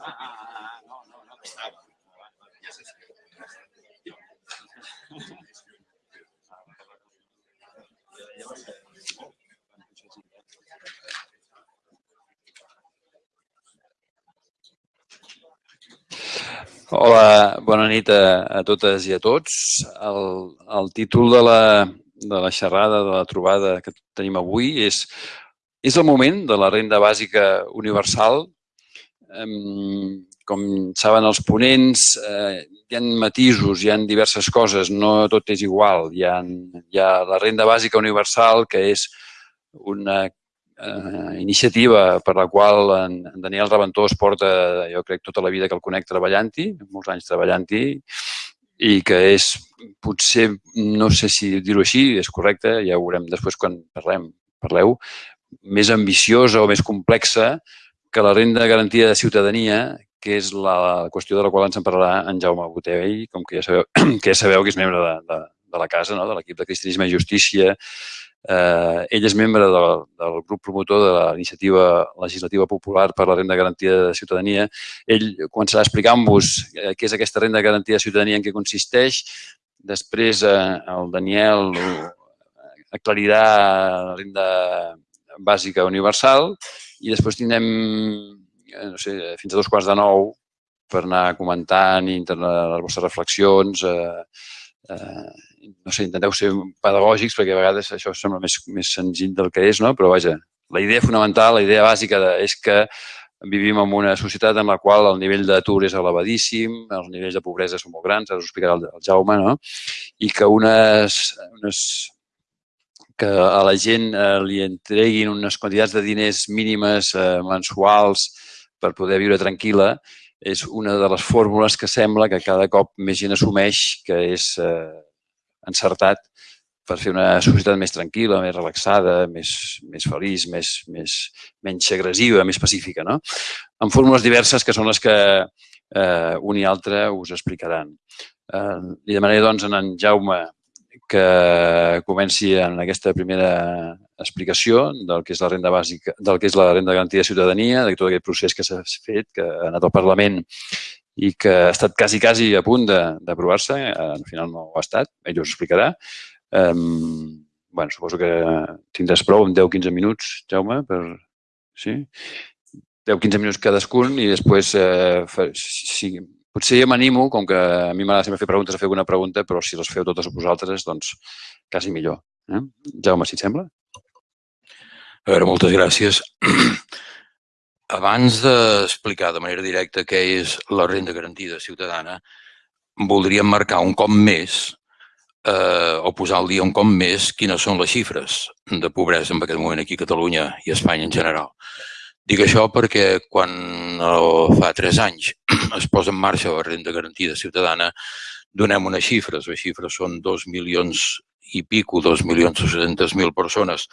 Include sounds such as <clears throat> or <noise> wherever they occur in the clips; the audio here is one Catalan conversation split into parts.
Ah, ah, ah, no, no, no, no. Hola, bona nit a, a totes i a tots. El, el títol de la, de la xerrada, de la trobada que tenim avui és és el moment de la renda bàsica universal. Com saben els ponents, eh, hi ha matisos, hi ha diverses coses, no tot és igual. Hi ha, hi ha la renda bàsica universal, que és una eh, iniciativa per la qual en, en Daniel Reventós porta, jo crec, tota la vida que el conec treballant-hi, molts anys treballant-hi, i que és, potser, no sé si dir-ho així, és correcte, ja ho veurem després quan parlem, parleu, més ambiciosa o més complexa que la renda garantida de ciutadania, que és la qüestió de la qual ens en parlarà en Jaume Botell, com que ja sabeu <clears throat> que, ja sabeu que és membre de, de, de la casa, no? de l'equip de Cristianisme i Justícia, Eh, ell és membre de, del grup promotor de la iniciativa legislativa popular per la renda garantida de ciutadania. Ell començarà explicant-vos eh, què és aquesta renda garantida de ciutadania, en què consisteix. Després eh, el Daniel aclarirà la renda bàsica universal i després tindrem eh, no sé, fins a dos quarts de nou per anar comentant i les vostres reflexions, eh, eh, no sé, intenteu ser pedagògics perquè a vegades això sembla més, més senzill del que és, no? però vaja, la idea fonamental, la idea bàsica de, és que vivim en una societat en la qual el nivell d'atur és elevadíssim, els nivells de pobresa són molt grans, ara us explicarà el, el Jaume, no? i que unes, unes que a la gent eh, li entreguin unes quantitats de diners mínimes eh, mensuals per poder viure tranquil·la és una de les fórmules que sembla que cada cop més gent assumeix que és eh, encertat per fer una societat més tranquil·la, més relaxada, més, més feliç, més, més, menys agressiva, més pacífica, no? Amb fórmules diverses que són les que eh, un i altre us explicaran. Eh, li demanaré, doncs, a en Jaume que comenci en aquesta primera explicació del que és la renda bàsica, del que és la renda garantida de ciutadania, de tot aquest procés que s'ha fet, que ha anat al Parlament i que ha estat quasi, quasi a punt d'aprovar-se, al final no ho ha estat, ell us explicarà. Um, bueno, suposo que tindràs prou en 10-15 minuts, Jaume, per... Sí? 10-15 minuts cadascun i després, eh, si, potser jo m'animo, com que a mi m'agrada sempre fer preguntes, a fer alguna pregunta, però si les feu totes vosaltres, doncs quasi millor. Eh? Jaume, si et sembla? A veure, moltes gràcies. Abans d'explicar de manera directa què és la renda garantida ciutadana, voldríem marcar un cop més eh, o posar al dia un cop més quines són les xifres de pobresa en aquest moment aquí a Catalunya i a Espanya en general. Dic això perquè quan oh, fa tres anys <clears throat> es posa en marxa la renda garantida ciutadana, donem unes xifres. Les xifres són dos milions i pico, dos milions i mil persones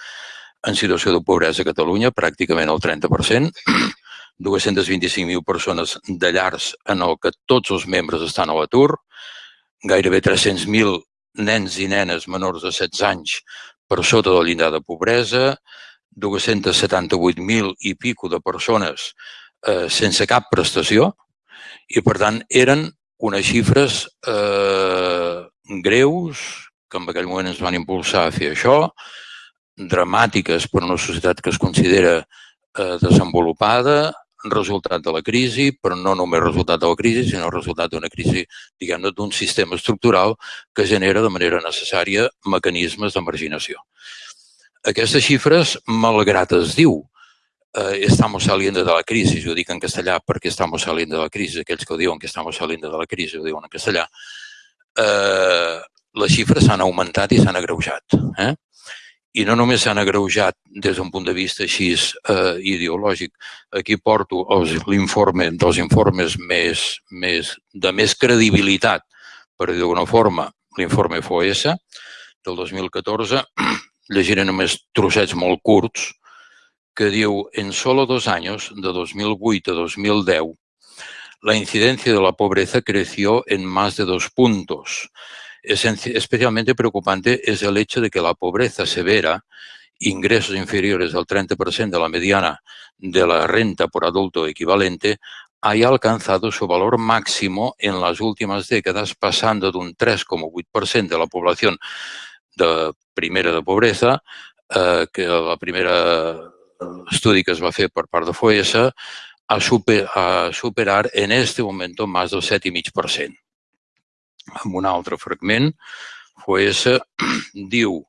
en situació de pobresa a Catalunya, pràcticament el 30%, 225.000 <clears throat> persones de llars en el que tots els membres estan a l'atur, gairebé 300.000 nens i nenes menors de 16 anys per sota del llindar de pobresa, 278.000 i pico de persones eh, sense cap prestació. I, per tant, eren unes xifres eh, greus que en aquell moment ens van impulsar a fer això, dramàtiques per a una societat que es considera eh, desenvolupada, resultat de la crisi, però no només resultat de la crisi, sinó resultat d'una crisi, diguem-ne, d'un sistema estructural que genera de manera necessària mecanismes de marginació. Aquestes xifres, malgrat es diu, eh, estamos saliendo de la crisi, jo dic en castellà perquè estamos saliendo de la crisi, aquells que ho diuen que estamos saliendo de la crisi ho diuen en castellà, eh, les xifres s'han augmentat i s'han agreujat. Eh? I no només s'han agreujat des d'un punt de vista així eh, ideològic. Aquí porto l'informe dels informes més, més, de més credibilitat, per dir d'alguna forma, l'informe FOS del 2014, <clears throat> llegiré només trossets molt curts, que diu, en solo dos anys, de 2008 a 2010, la incidencia de la pobreza creció en más de dos puntos, especialmente preocupante es el hecho de que la pobreza severa, ingresos inferiores al 30% de la mediana de la renta por adulto equivalente, haya alcanzado su valor máximo en las últimas décadas, pasando de un 3,8% de la población de primera de pobreza, eh, que la primera estudi que es va fer per part de FOESA, a superar en este momento más del 7,5%. En un altre fragment, FOESA <clears throat> diu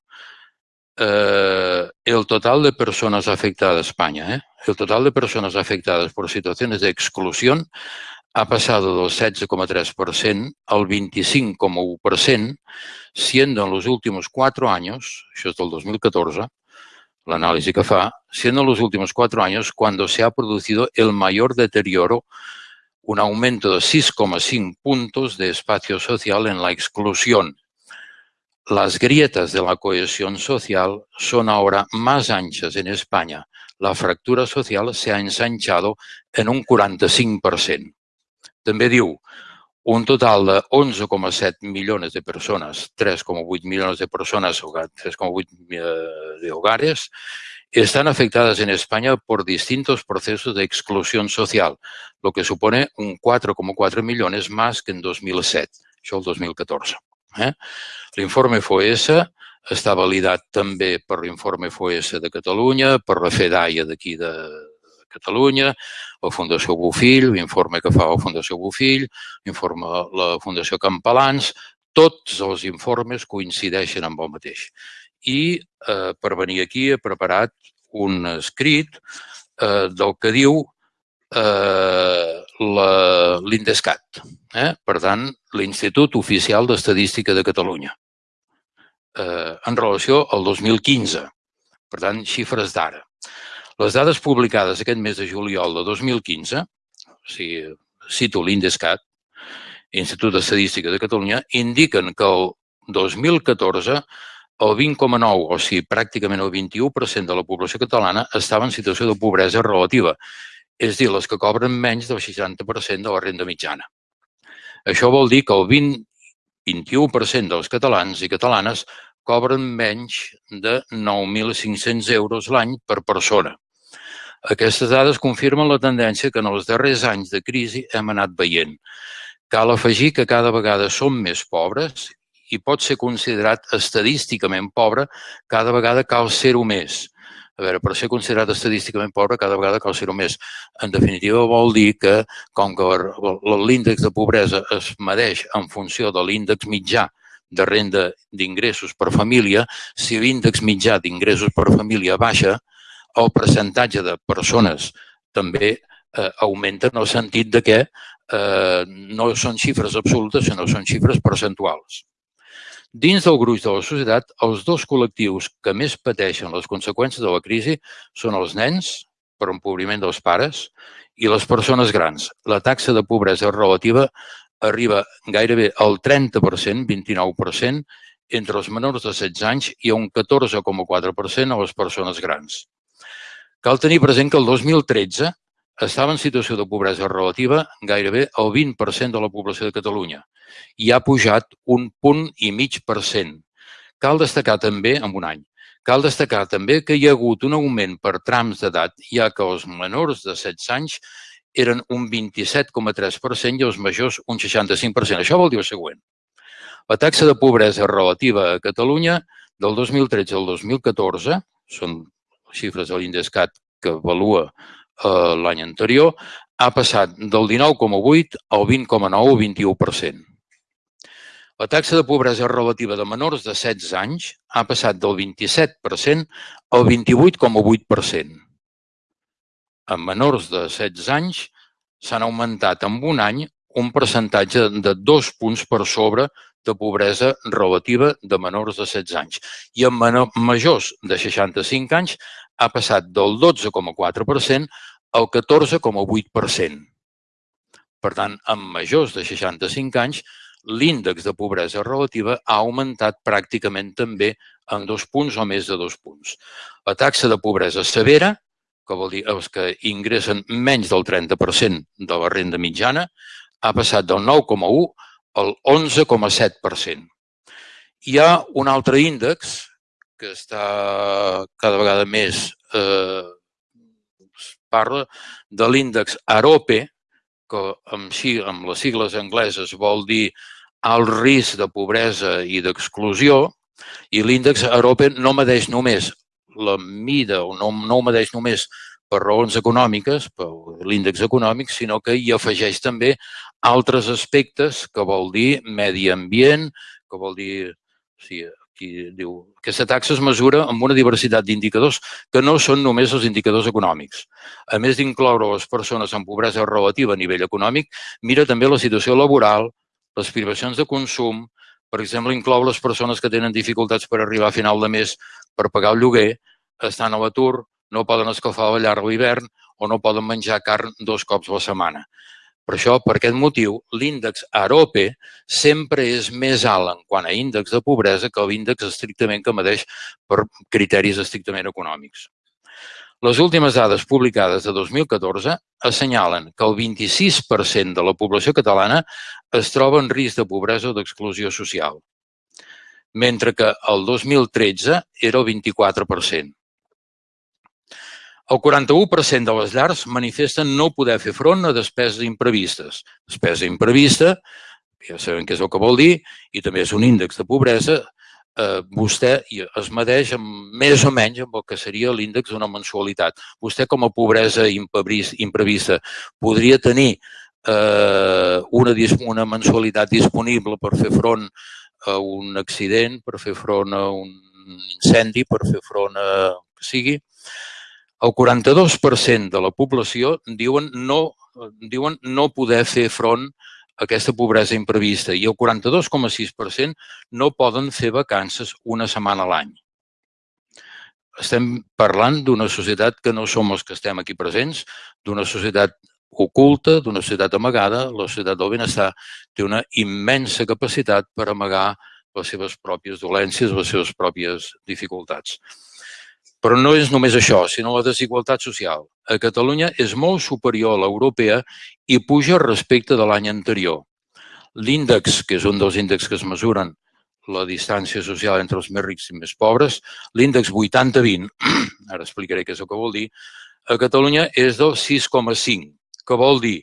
eh, el total de personas afectadas, España, ¿eh? el total de personas afectadas por situaciones de ha pasado del 16,3% al 25,1%, siendo en los últimos cuatro años, això és del 2014, l'anàlisi que fa, siendo en los últimos cuatro años cuando se ha producido el mayor deterioro, un aumento de 6,5 puntos de espacio social en la exclusión. Las grietas de la cohesión social son ahora más anchas en España. La fractura social se ha ensanchado en un 45%. També diu, un total de 11,7 millones de personas, 3,8 millones de personas, 3,8 de hogares, están afectadas en España por distintos procesos de exclusión social, lo que supone un 4,4 millones más que en 2007, això el 2014. Eh? L'informe FOESA està validat també per l'informe FOESA de Catalunya, per la FEDAIA d'aquí de Catalunya, la Fundació Bofill, l'informe que fa la Fundació Bofill, l'informe la Fundació Campalans, tots els informes coincideixen amb el mateix. I eh, per venir aquí he preparat un escrit eh, del que diu eh, l'INDESCAT, eh? per tant, l'Institut Oficial d'Estadística de Catalunya, eh, en relació al 2015, per tant, xifres d'ara. Les dades publicades aquest mes de juliol de 2015, o sigui, cito l'INDESCAT, Institut d'Estadística de Catalunya, indiquen que el 2014 el 20,9, o sigui, pràcticament el 21% de la població catalana estava en situació de pobresa relativa, és dir, les que cobren menys del 60% de la renda mitjana. Això vol dir que el 20, 21% dels catalans i catalanes cobren menys de 9.500 euros l'any per persona. Aquestes dades confirmen la tendència que en els darrers anys de crisi hem anat veient. Cal afegir que cada vegada som més pobres i pot ser considerat estadísticament pobre, cada vegada cal ser-ho més. A veure, per ser considerat estadísticament pobre, cada vegada cal ser-ho més. En definitiva, vol dir que, com que l'índex de pobresa es medeix en funció de l'índex mitjà de renda d'ingressos per família, si l'índex mitjà d'ingressos per família baixa, el percentatge de persones també eh, augmenta en el sentit de que eh, no són xifres absolutes, sinó són xifres percentuals. Dins del gruix de la societat, els dos col·lectius que més pateixen les conseqüències de la crisi són els nens, per empobriment dels pares, i les persones grans. La taxa de pobresa relativa arriba gairebé al 30%, 29%, entre els menors de 16 anys i a un 14,4% a les persones grans. Cal tenir present que el 2013 estava en situació de pobresa relativa gairebé el 20% de la població de Catalunya i ha pujat un punt i mig per cent. Cal destacar també, en un any, cal destacar també que hi ha hagut un augment per trams d'edat, ja que els menors de 16 anys eren un 27,3% i els majors un 65%. Això vol dir el següent. La taxa de pobresa relativa a Catalunya del 2013 al 2014, són xifres de l'Indescat que avalua eh, l'any anterior, ha passat del 19,8 al 20,9 o 21%. La taxa de pobresa relativa de menors de 16 anys ha passat del 27% al 28,8%. En menors de 16 anys s'han augmentat en un any un percentatge de dos punts per sobre de pobresa relativa de menors de 16 anys. I en majors de 65 anys ha passat del 12,4% al 14,8%. Per tant, amb majors de 65 anys, l'índex de pobresa relativa ha augmentat pràcticament també en dos punts o més de dos punts. La taxa de pobresa severa, que vol dir els que ingressen menys del 30% de la renda mitjana, ha passat del 9,1 al 11,7%. Hi ha un altre índex que està cada vegada més eh, parla de l'índex AROPE, que amb, amb les sigles angleses vol dir alt risc de pobresa i d'exclusió, i l'índex Arope no medeix només la mida o no, no medeix només per raons econòmiques, per l'índex econòmic, sinó que hi afegeix també altres aspectes que vol dir medi ambient, que vol dir... O sigui, aquí diu, aquesta taxa es mesura amb una diversitat d'indicadors que no són només els indicadors econòmics. A més d'incloure les persones amb pobresa relativa a nivell econòmic, mira també la situació laboral, les privacions de consum, per exemple, inclou les persones que tenen dificultats per arribar a final de mes per pagar el lloguer, estan a l'atur, no poden escalfar la llar a l'hivern o no poden menjar carn dos cops a la setmana. Per això, per aquest motiu, l'índex AROPE sempre és més alt en quant a índex de pobresa que l'índex estrictament que medeix per criteris estrictament econòmics. Les últimes dades publicades de 2014 assenyalen que el 26% de la població catalana es troba en risc de pobresa o d'exclusió social, mentre que el 2013 era el 24%. El 41% de les llars manifesten no poder fer front a despeses imprevistes. Despesa imprevista, ja sabem què és el que vol dir, i també és un índex de pobresa, eh, vostè es medeix amb, més o menys amb el que seria l'índex d'una mensualitat. Vostè, com a pobresa imprevista, podria tenir eh, una, una mensualitat disponible per fer front a un accident, per fer front a un incendi, per fer front a que sigui, el 42% de la població diuen no, diuen no poder fer front a aquesta pobresa imprevista i el 42,6% no poden fer vacances una setmana a l'any. Estem parlant d'una societat que no som els que estem aquí presents, d'una societat oculta, d'una societat amagada. La societat del benestar té una immensa capacitat per amagar les seves pròpies dolències, les seves pròpies dificultats. Però no és només això, sinó la desigualtat social. A Catalunya és molt superior a l'europea i puja respecte de l'any anterior. L'índex, que és un dels índexs que es mesuren la distància social entre els més rics i més pobres, l'índex 80-20, <clears throat> ara explicaré què és el que vol dir, a Catalunya és del 6,5, que vol dir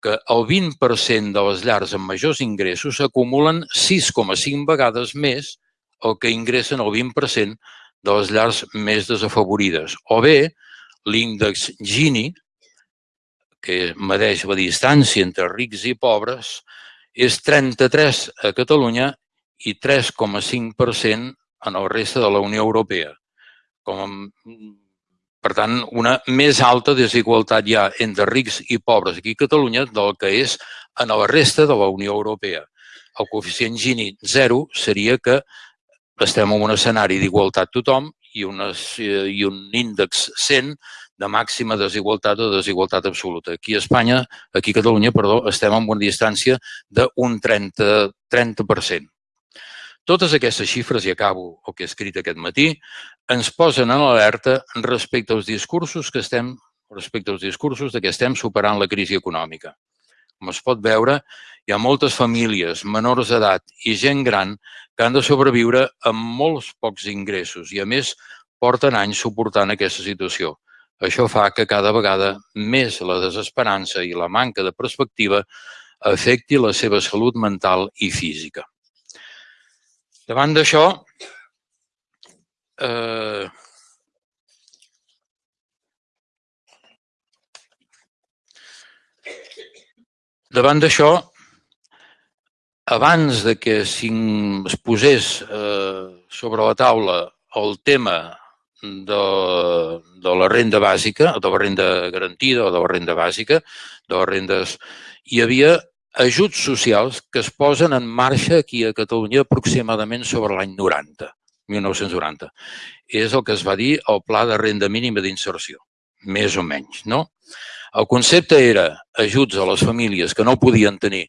que el 20% de les llars amb majors ingressos acumulen 6,5 vegades més el que ingressen el 20% de les llars més desafavorides. O bé, l'índex Gini, que medeix la distància entre rics i pobres, és 33 a Catalunya i 3,5% en el reste de la Unió Europea. Com, per tant, una més alta desigualtat hi ha entre rics i pobres aquí a Catalunya del que és en la resta de la Unió Europea. El coeficient Gini 0 seria que estem en un escenari d'igualtat tothom i, unes, i un índex 100 de màxima desigualtat o desigualtat absoluta. Aquí a Espanya, aquí a Catalunya, perdó, estem en una distància d'un 30%. 30%. Totes aquestes xifres, i acabo el que he escrit aquest matí, ens posen en alerta respecte als discursos que estem respecte als discursos de que estem superant la crisi econòmica. Com es pot veure, hi ha moltes famílies, menors d'edat i gent gran que han de sobreviure amb molts pocs ingressos i, a més, porten anys suportant aquesta situació. Això fa que cada vegada més la desesperança i la manca de perspectiva afecti la seva salut mental i física. Davant d'això, eh, davant d'això, abans de que es posés eh, sobre la taula el tema de, de la renda bàsica, de la renda garantida o de la renda bàsica, de les rendes, hi havia ajuts socials que es posen en marxa aquí a Catalunya aproximadament sobre l'any 90, 1990. És el que es va dir el Pla de Renda Mínima d'Inserció, més o menys, no? El concepte era ajuts a les famílies que no podien tenir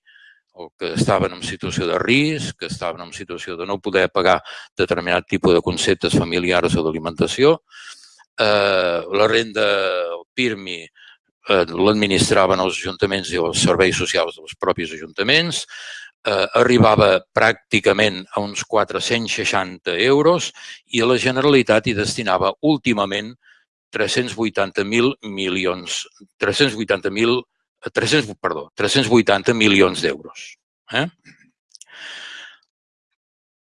o que estaven en situació de risc, que estaven en situació de no poder pagar determinat tipus de conceptes familiars o d'alimentació. Eh, la renda, el PIRMI, eh, l'administraven els ajuntaments i els serveis socials dels propis ajuntaments. Eh, arribava pràcticament a uns 460 euros i la Generalitat hi destinava últimament 380.000 milions, 380.000 300, perdó, 380 milions d'euros. Eh?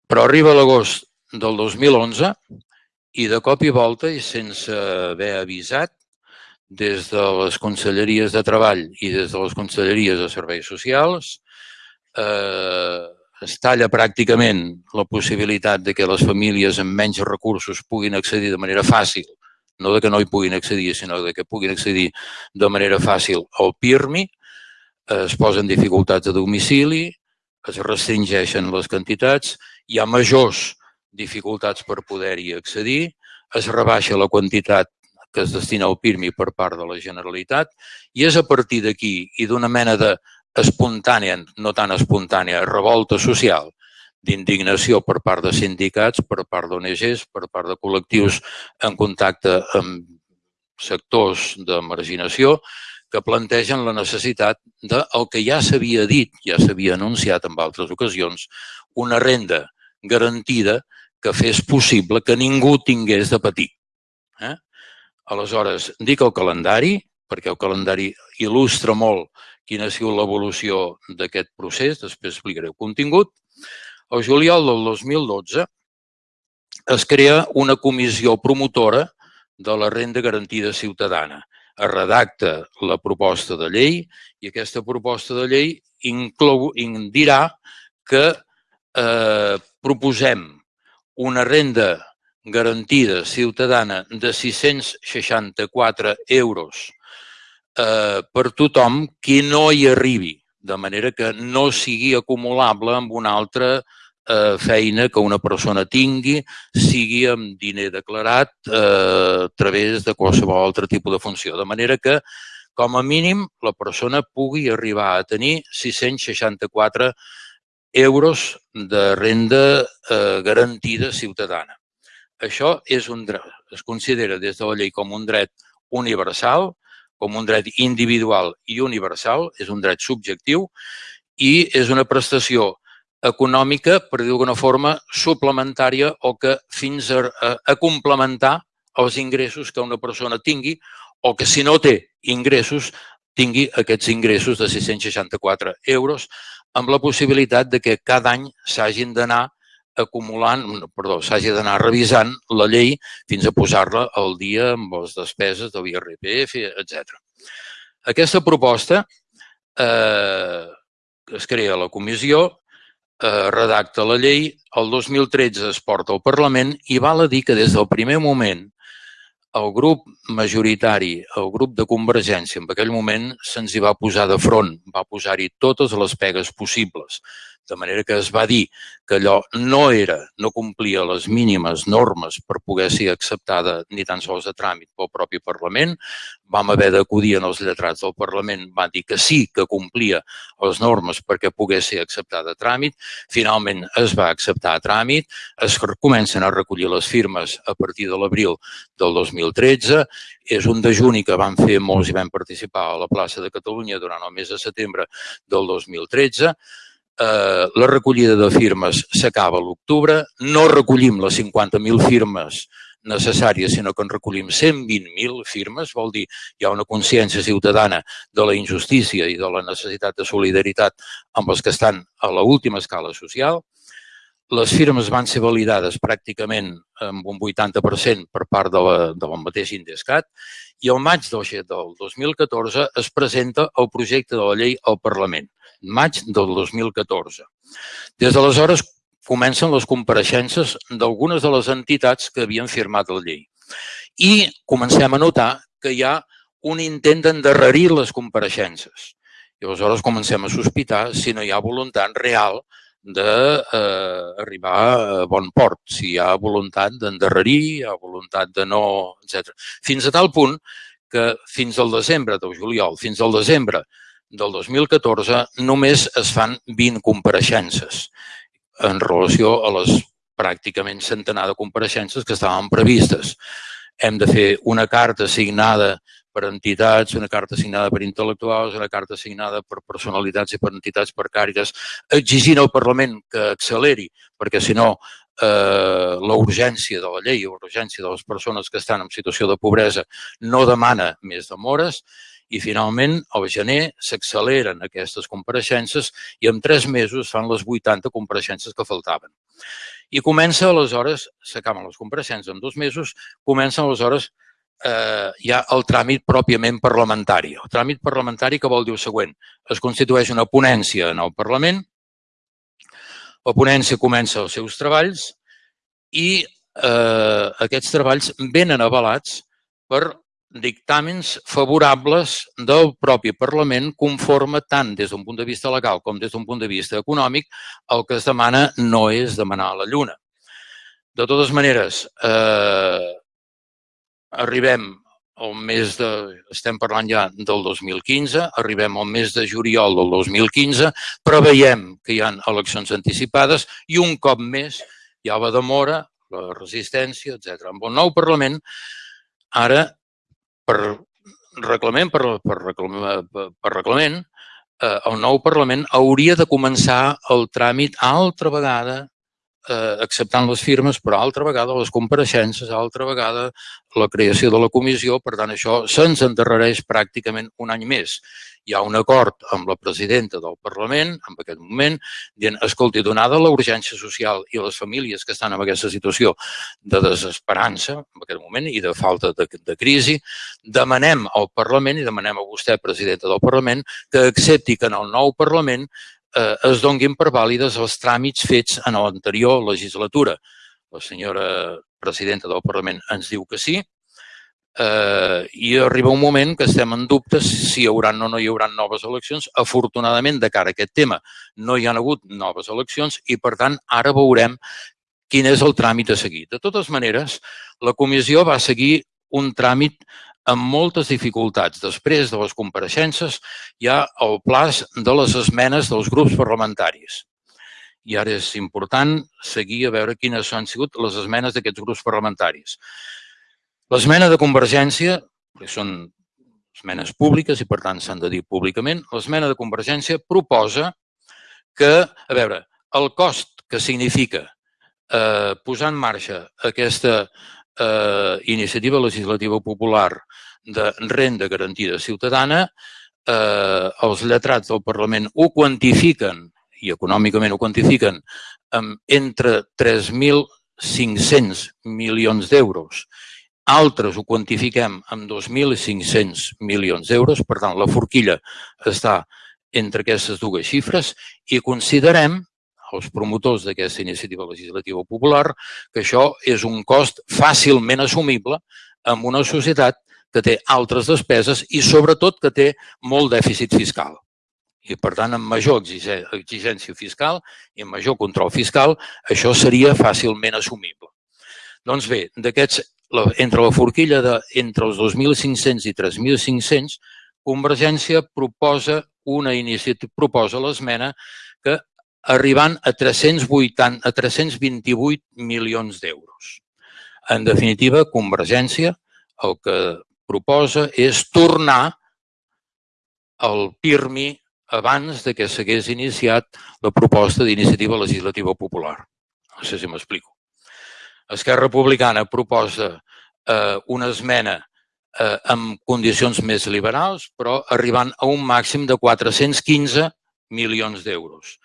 Però arriba l'agost del 2011 i de cop i volta i sense haver avisat des de les conselleries de Treball i des de les conselleries de Serveis Socials eh, es talla pràcticament la possibilitat de que les famílies amb menys recursos puguin accedir de manera fàcil, no de que no hi puguin accedir, sinó de que puguin accedir de manera fàcil al PIRMI, es posen dificultats de domicili, es restringeixen les quantitats, hi ha majors dificultats per poder-hi accedir, es rebaixa la quantitat que es destina al PIRMI per part de la Generalitat i és a partir d'aquí i d'una mena de espontània, no tan espontània, revolta social, d'indignació per part de sindicats, per part d'ONGs, per part de col·lectius en contacte amb sectors de marginació, que plantegen la necessitat del de que ja s'havia dit, ja s'havia anunciat en altres ocasions, una renda garantida que fes possible que ningú tingués de patir. Eh? Aleshores, dic el calendari, perquè el calendari il·lustra molt quina ha sigut l'evolució d'aquest procés, després explicaré el contingut. El juliol del 2012 es crea una comissió promotora de la renda garantida ciutadana. Es redacta la proposta de llei i aquesta proposta de llei inclou, dirà que eh, proposem una renda garantida ciutadana de 664 euros eh, per tothom qui no hi arribi, de manera que no sigui acumulable amb una altra eh, feina que una persona tingui, sigui amb diner declarat eh, a través de qualsevol altre tipus de funció. De manera que, com a mínim, la persona pugui arribar a tenir 664 euros de renda eh, garantida ciutadana. Això és un dret, es considera des de la llei com un dret universal, com un dret individual i universal, és un dret subjectiu i és una prestació econòmica, per dir d'alguna forma, suplementària o que fins a, a, a complementar els ingressos que una persona tingui o que si no té ingressos tingui aquests ingressos de 664 euros amb la possibilitat de que cada any s'hagin d'anar acumulant, perdó, s'hagi d'anar revisant la llei fins a posar-la al dia amb les despeses de l'IRPF, etc. Aquesta proposta eh, es crea la comissió, eh, redacta la llei, el 2013 es porta al Parlament i val a dir que des del primer moment el grup majoritari, el grup de Convergència, en aquell moment se'ns hi va posar de front, va posar-hi totes les pegues possibles. De manera que es va dir que allò no era, no complia les mínimes normes per poder ser acceptada ni tan sols de tràmit pel propi Parlament. Vam haver d'acudir en els lletrats del Parlament, van dir que sí que complia les normes perquè pogués ser acceptada a tràmit. Finalment es va acceptar a tràmit, es comencen a recollir les firmes a partir de l'abril del 2013. És un dejuni que van fer molts i vam participar a la plaça de Catalunya durant el mes de setembre del 2013 eh, la recollida de firmes s'acaba a l'octubre, no recollim les 50.000 firmes necessàries, sinó que en recollim 120.000 firmes, vol dir hi ha una consciència ciutadana de la injustícia i de la necessitat de solidaritat amb els que estan a l'última escala social. Les firmes van ser validades pràcticament amb un 80% per part de la, de la mateixa Indescat i el maig del 2014 es presenta el projecte de la llei al Parlament maig del 2014. Des d'aleshores comencen les compareixences d'algunes de les entitats que havien firmat la llei. I comencem a notar que hi ha un intent d'endarrerir les compareixences. I aleshores comencem a sospitar si no hi ha voluntat real d'arribar eh, a bon port, si hi ha voluntat d'endarrerir, hi ha voluntat de no, etc. Fins a tal punt que fins al desembre del juliol, fins al desembre del 2014 només es fan 20 compareixences en relació a les pràcticament centenar de compareixences que estaven previstes. Hem de fer una carta signada per entitats, una carta signada per intel·lectuals, una carta signada per personalitats i per entitats per càritas, exigint al Parlament que acceleri, perquè si no eh, la urgència de la llei, la urgència de les persones que estan en situació de pobresa no demana més demores I finalment, al gener, s'acceleren aquestes compareixences i en tres mesos fan les 80 compareixences que faltaven. I comença aleshores, s'acaben les compareixences en dos mesos, comença aleshores eh, ja el tràmit pròpiament parlamentari. El tràmit parlamentari que vol dir el següent. Es constitueix una ponència en el Parlament, la ponència comença els seus treballs i eh, aquests treballs venen avalats per dictàmens favorables del propi Parlament conforme tant des d'un punt de vista legal com des d'un punt de vista econòmic el que es demana no és demanar la lluna. De totes maneres, eh, arribem al mes de, estem parlant ja del 2015, arribem al mes de juliol del 2015, preveiem que hi ha eleccions anticipades i un cop més hi ha la demora, la resistència, etc. Amb el nou Parlament, ara, per reglament, per, per, reglament, per reglament eh, el nou Parlament hauria de començar el tràmit altra vegada eh, acceptant les firmes, però altra vegada les compareixences, altra vegada la creació de la comissió, per tant això se'ns endarrereix pràcticament un any més. Hi ha un acord amb la presidenta del Parlament, en aquest moment, dient, escolti, donada la urgència social i les famílies que estan en aquesta situació de desesperança, en aquest moment, i de falta de, de crisi, demanem al Parlament i demanem a vostè, presidenta del Parlament, que accepti que en el nou Parlament eh, es donguin per vàlides els tràmits fets en l'anterior legislatura. La senyora presidenta del Parlament ens diu que sí, eh, i arriba un moment que estem en dubtes si hi haurà o no hi haurà noves eleccions. Afortunadament, de cara a aquest tema, no hi han hagut noves eleccions i, per tant, ara veurem quin és el tràmit a seguir. De totes maneres, la comissió va seguir un tràmit amb moltes dificultats. Després de les compareixences hi ha el plaç de les esmenes dels grups parlamentaris. I ara és important seguir a veure quines han sigut les esmenes d'aquests grups parlamentaris. L'esmena de Convergència, que són esmenes públiques i per tant s'han de dir públicament, l'esmena de Convergència proposa que, a veure, el cost que significa eh, posar en marxa aquesta eh, iniciativa legislativa popular de renda garantida ciutadana, eh, els lletrats del Parlament ho quantifiquen, i econòmicament ho quantifiquen, amb entre 3.500 milions d'euros. Altres ho quantifiquem amb 2.500 milions d'euros, per tant, la forquilla està entre aquestes dues xifres i considerem els promotors d'aquesta iniciativa legislativa popular que això és un cost fàcilment assumible en una societat que té altres despeses i sobretot que té molt dèficit fiscal. I, per tant, amb major exigència fiscal i amb major control fiscal, això seria fàcilment assumible. Doncs bé, d'aquests, entre la forquilla de entre els 2.500 i 3.500, Convergència proposa una iniciativa, proposa l'esmena que arribant a 380, a 328 milions d'euros. En definitiva, Convergència el que proposa és tornar al PIRMI abans de que s'hagués iniciat la proposta d'iniciativa legislativa popular. No sé si m'explico. Esquerra Republicana proposa eh, una esmena eh, amb condicions més liberals, però arribant a un màxim de 415 milions d'euros.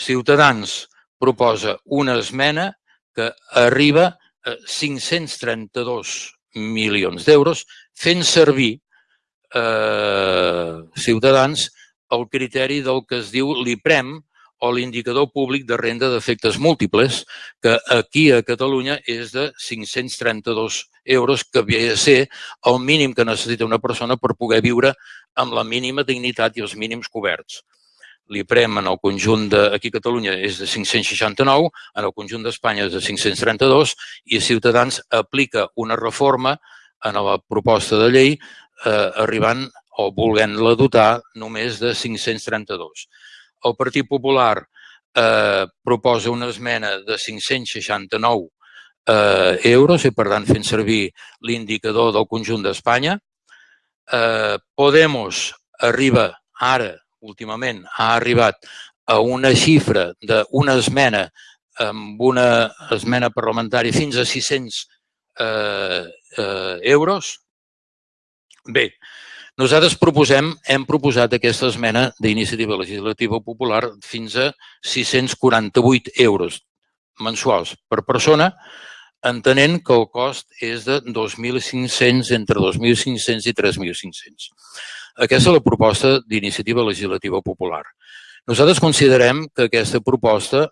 Ciutadans proposa una esmena que arriba a 532 milions d'euros, fent servir eh, Ciutadans el criteri del que es diu l'IPREM, o l'indicador públic de renda d'efectes múltiples, que aquí a Catalunya és de 532 euros, que havia de ser el mínim que necessita una persona per poder viure amb la mínima dignitat i els mínims coberts l'IPREM en el conjunt de, aquí a Catalunya és de 569, en el conjunt d'Espanya és de 532 i Ciutadans aplica una reforma en la proposta de llei eh, arribant o volent-la dotar només de 532. El Partit Popular eh, proposa una esmena de 569 eh, euros i per tant fent servir l'indicador del conjunt d'Espanya. Eh, Podemos arriba ara últimament ha arribat a una xifra d'una esmena amb una esmena parlamentària fins a 600 eh, eh, euros. Bé, Nosaltres proposem, hem proposat aquesta esmena d'iniciativa legislativa popular fins a 648 euros mensuals per persona, entenent que el cost és de 2.500, entre 2.500 i 3.500. Aquesta és la proposta d'iniciativa legislativa popular. Nosaltres considerem que aquesta proposta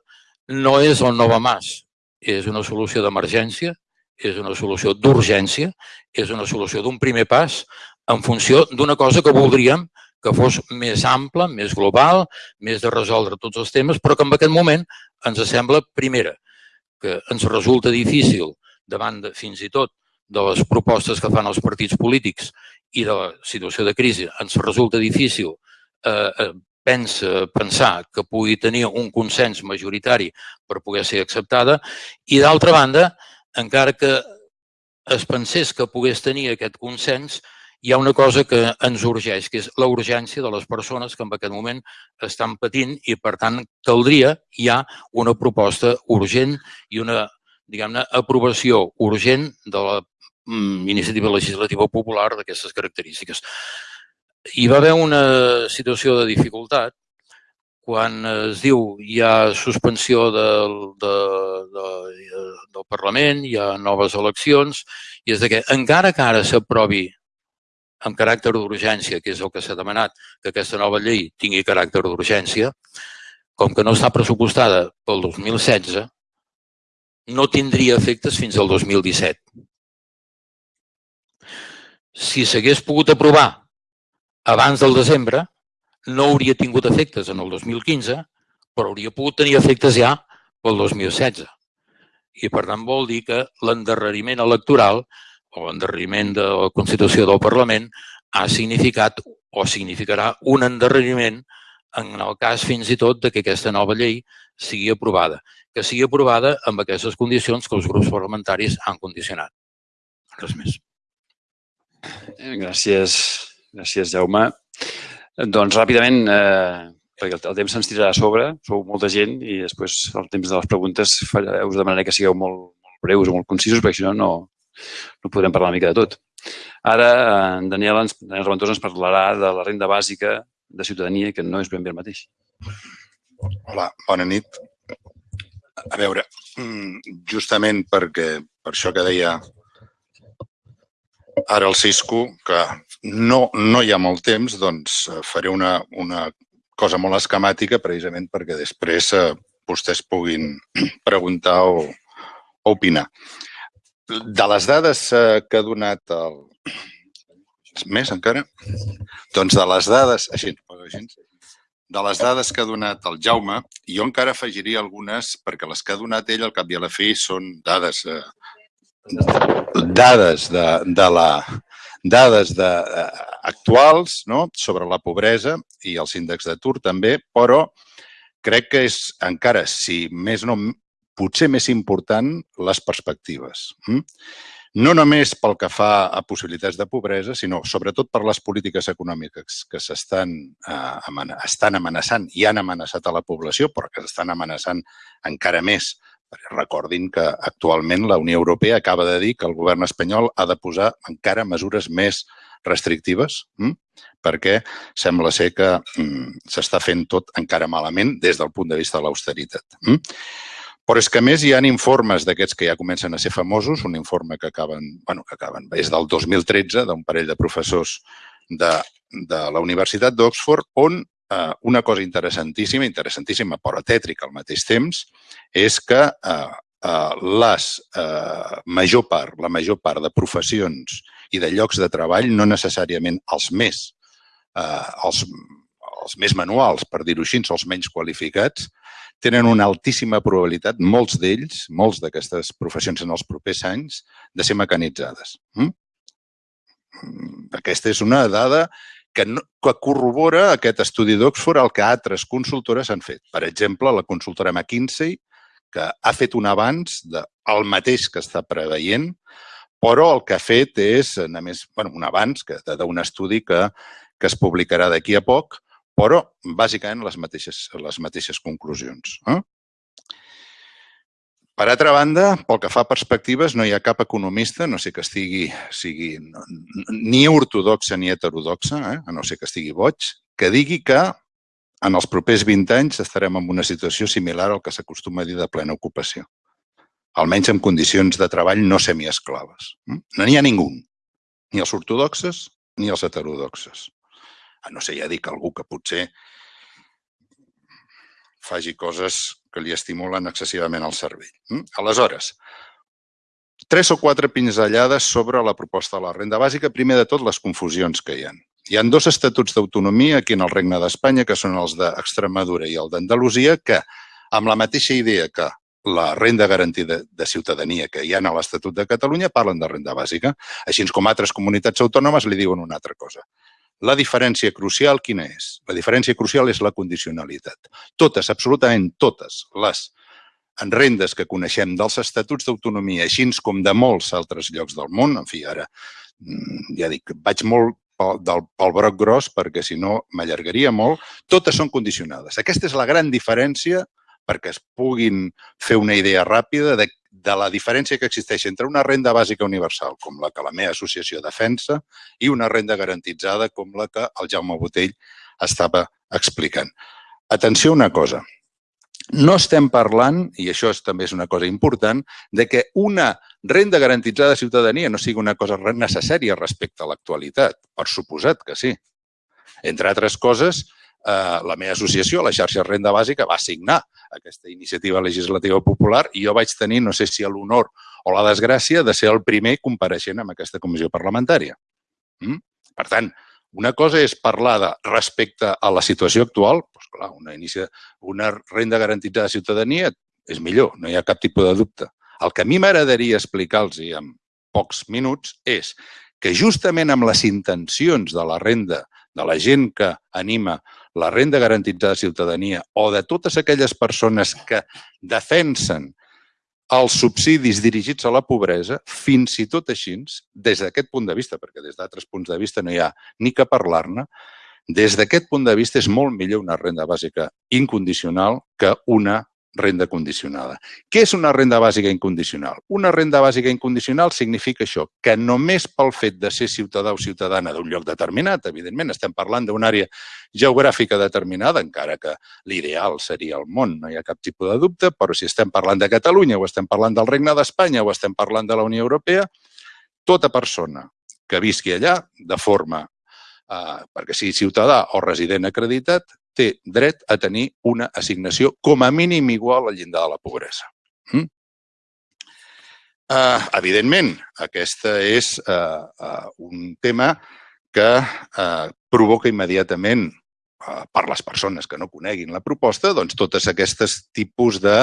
no és el Nova Mas, és una solució d'emergència, és una solució d'urgència, és una solució d'un primer pas en funció d'una cosa que voldríem que fos més ampla, més global, més de resoldre tots els temes, però que en aquest moment ens sembla, primera, que ens resulta difícil davant de, fins i tot de les propostes que fan els partits polítics i la situació de crisi, ens resulta difícil eh, eh pensa, pensar que pugui tenir un consens majoritari per poder ser acceptada i, d'altra banda, encara que es pensés que pogués tenir aquest consens, hi ha una cosa que ens urgeix, que és la urgència de les persones que en aquest moment estan patint i, per tant, caldria ja una proposta urgent i una, diguem-ne, aprovació urgent de la iniciativa legislativa popular d'aquestes característiques. Hi va haver una situació de dificultat quan es diu hi ha suspensió del, de, de, del Parlament, hi ha noves eleccions, i és de que encara que ara s'aprovi amb caràcter d'urgència, que és el que s'ha demanat, que aquesta nova llei tingui caràcter d'urgència, com que no està pressupostada pel 2016, no tindria efectes fins al 2017. Si s'hagués pogut aprovar abans del desembre, no hauria tingut efectes en el 2015, però hauria pogut tenir efectes ja pel 2016. I per tant vol dir que l'endarreriment electoral o l'endarreriment de la Constitució del Parlament ha significat o significarà un endarreriment en el cas fins i tot de que aquesta nova llei sigui aprovada, que sigui aprovada amb aquestes condicions que els grups parlamentaris han condicionat. Res més. Gràcies, gràcies Jaume. Doncs ràpidament, eh, perquè el, temps se'ns tirarà a sobre, sou molta gent i després el temps de les preguntes us demanaré que sigueu molt, molt breus o molt concisos perquè si no, no, no podrem parlar una mica de tot. Ara, en Daniel, ens, Daniel Reventós ens parlarà de la renda bàsica de ciutadania, que no és ben bé el mateix. Hola, bona nit. A veure, mm, justament perquè, per això que deia ara el Cisco, que no, no hi ha molt temps, doncs faré una, una cosa molt esquemàtica precisament perquè després eh, vostès puguin <clears throat> preguntar o, o opinar. De les dades eh, que ha donat el... <clears throat> Més encara? Doncs de les dades... Així, així de les dades que ha donat el Jaume, jo encara afegiria algunes, perquè les que ha donat ell al cap i a la fi són dades, eh, dades de, de la, dades de, eh, actuals no? sobre la pobresa i els índexs d'atur també, però crec que és encara, si més no potser més important, les perspectives. Hm? No només pel que fa a possibilitats de pobresa, sinó sobretot per les polítiques econòmiques que s'estan eh, estan amenaçant i han amenaçat a la població, però que s'estan amenaçant encara més. Recordin que actualment la Unió Europea acaba de dir que el govern espanyol ha de posar encara mesures més restrictives, hm? perquè sembla ser que hm, s'està fent tot encara malament des del punt de vista de l'austeritat. Hm? Però és que, més, hi ha informes d'aquests que ja comencen a ser famosos, un informe que acaben, bueno, que acaben, és del 2013, d'un parell de professors de, de la Universitat d'Oxford, on eh, una cosa interessantíssima, interessantíssima però tètrica al mateix temps, és que eh, eh, les, eh, major part, la major part de professions i de llocs de treball, no necessàriament els més, eh, els, els més manuals, per dir-ho així, els menys qualificats, tenen una altíssima probabilitat, molts d'ells, molts d'aquestes professions en els propers anys, de ser mecanitzades. Mm? Aquesta és una dada que, no, que corrobora aquest estudi d'Oxford el que altres consultores han fet. Per exemple, la consultora McKinsey, que ha fet un avanç del mateix que està preveient, però el que ha fet és, a més, bueno, un avanç d'un estudi que, que es publicarà d'aquí a poc, però bàsicament les mateixes, les mateixes conclusions. Eh? Per altra banda, pel que fa a perspectives, no hi ha cap economista, no sé que estigui sigui, ni ortodoxa ni heterodoxa, eh? no sé que estigui boig, que digui que en els propers 20 anys estarem en una situació similar al que s'acostuma a dir de plena ocupació. Almenys en condicions de treball no semiesclaves. Hm? No n'hi ha ningú, ni els ortodoxes ni els heterodoxes. A no ser, ja dic, algú que potser faci coses que li estimulen excessivament el cervell. Mm? Aleshores, tres o quatre pinzellades sobre la proposta de la renda bàsica. Primer de tot, les confusions que hi ha. Hi ha dos estatuts d'autonomia aquí en el Regne d'Espanya, que són els d'Extremadura i el d'Andalusia, que amb la mateixa idea que la renda garantida de ciutadania que hi ha a l'Estatut de Catalunya parlen de renda bàsica, així com altres comunitats autònomes li diuen una altra cosa. La diferència crucial quina és? La diferència crucial és la condicionalitat. Totes, absolutament totes les rendes que coneixem dels estatuts d'autonomia, així com de molts altres llocs del món, en fi, ara mm, ja dic, vaig molt pel, del, pel broc gros perquè si no m'allargaria molt, totes són condicionades. Aquesta és la gran diferència perquè es puguin fer una idea ràpida de de la diferència que existeix entre una renda bàsica universal, com la que la meva associació defensa, i una renda garantitzada, com la que el Jaume Botell estava explicant. Atenció a una cosa. No estem parlant, i això és, també és una cosa important, de que una renda garantitzada de ciutadania no sigui una cosa necessària respecte a l'actualitat. Per suposat que sí. Entre altres coses, eh, la meva associació, la xarxa Renda Bàsica, va signar aquesta iniciativa legislativa popular i jo vaig tenir, no sé si l'honor o la desgràcia, de ser el primer compareixent en aquesta comissió parlamentària. Mm? Per tant, una cosa és parlar de respecte a la situació actual, doncs clar, una, inicia, una renda garantida de ciutadania és millor, no hi ha cap tipus de dubte. El que a mi m'agradaria explicar-los en pocs minuts és que justament amb les intencions de la renda, de la gent que anima la renda garantida de ciutadania o de totes aquelles persones que defensen els subsidis dirigits a la pobresa, fins i tot així, des d'aquest punt de vista, perquè des d'altres punts de vista no hi ha ni que parlar-ne, des d'aquest punt de vista és molt millor una renda bàsica incondicional que una renda condicionada. Què és una renda bàsica incondicional? Una renda bàsica incondicional significa això, que només pel fet de ser ciutadà o ciutadana d'un lloc determinat, evidentment estem parlant d'una àrea geogràfica determinada, encara que l'ideal seria el món, no hi ha cap tipus de dubte, però si estem parlant de Catalunya o estem parlant del Regne d'Espanya o estem parlant de la Unió Europea, tota persona que visqui allà de forma eh, perquè sigui ciutadà o resident acreditat, té dret a tenir una assignació com a mínim igual al llindar de la pobresa. Mm? Uh, evidentment, aquesta és uh, uh, un tema que uh, provoca immediatament uh, per les persones que no coneguin la proposta, doncs totes aquestes tipus de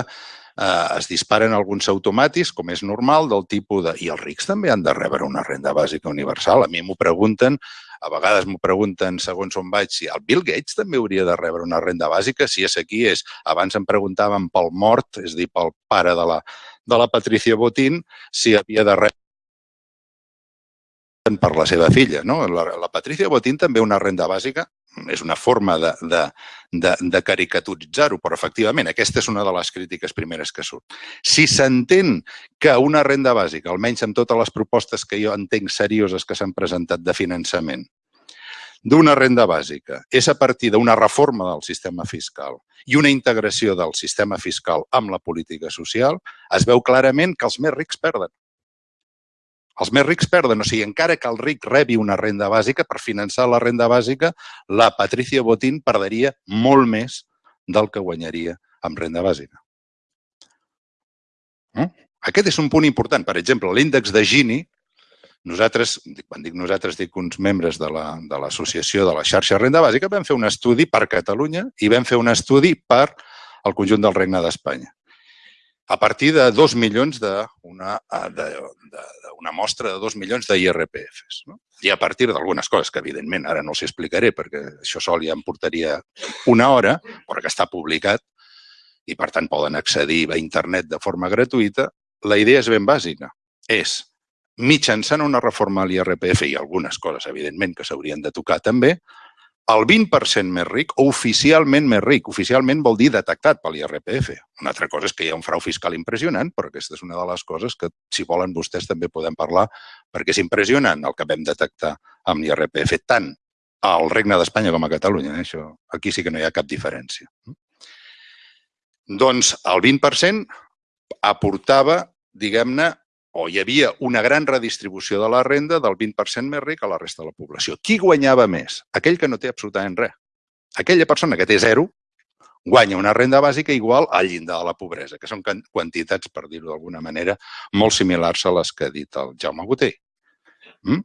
eh, es disparen alguns automàtics, com és normal, del tipus de... I els rics també han de rebre una renda bàsica universal. A mi m'ho pregunten a vegades m'ho pregunten segons on vaig si el Bill Gates també hauria de rebre una renda bàsica, si és aquí és, abans em preguntaven pel mort, és dir, pel pare de la, de la Patricia Botín, si havia de rebre per la seva filla. No? La, la Patricia Botín també una renda bàsica, és una forma de, de, de, de caricaturitzar-ho, però efectivament aquesta és una de les crítiques primeres que surt. Si s'entén que una renda bàsica, almenys amb totes les propostes que jo entenc serioses que s'han presentat de finançament, d'una renda bàsica és a partir d'una reforma del sistema fiscal i una integració del sistema fiscal amb la política social, es veu clarament que els més rics perden. Els més rics perden, o sigui, encara que el ric rebi una renda bàsica, per finançar la renda bàsica, la Patricia Botín perdria molt més del que guanyaria amb renda bàsica. Mm? Aquest és un punt important. Per exemple, l'índex de Gini, nosaltres, quan dic nosaltres, dic uns membres de l'associació la, de, de la xarxa Renda Bàsica, vam fer un estudi per Catalunya i vam fer un estudi per al conjunt del Regne d'Espanya a partir de dos milions d'una una mostra de dos milions d'IRPFs. No? I a partir d'algunes coses que, evidentment, ara no els explicaré perquè això sol ja em portaria una hora, però que està publicat i, per tant, poden accedir a internet de forma gratuïta, la idea és ben bàsica. És, mitjançant una reforma a l'IRPF i algunes coses, evidentment, que s'haurien de tocar també, el 20% més ric oficialment més ric. Oficialment vol dir detectat per l'IRPF. Una altra cosa és que hi ha un frau fiscal impressionant, però aquesta és una de les coses que, si volen vostès, també podem parlar, perquè és impressionant el que vam detectar amb l'IRPF, tant al Regne d'Espanya com a Catalunya. Eh? Això, aquí sí que no hi ha cap diferència. Doncs el 20% aportava, diguem-ne, o hi havia una gran redistribució de la renda del 20% més ric a la resta de la població. Qui guanyava més? Aquell que no té absolutament res. Aquella persona que té zero guanya una renda bàsica igual al llindar de la pobresa, que són quantitats, per dir-ho d'alguna manera, molt similars a les que ha dit el Jaume Botell. Mm?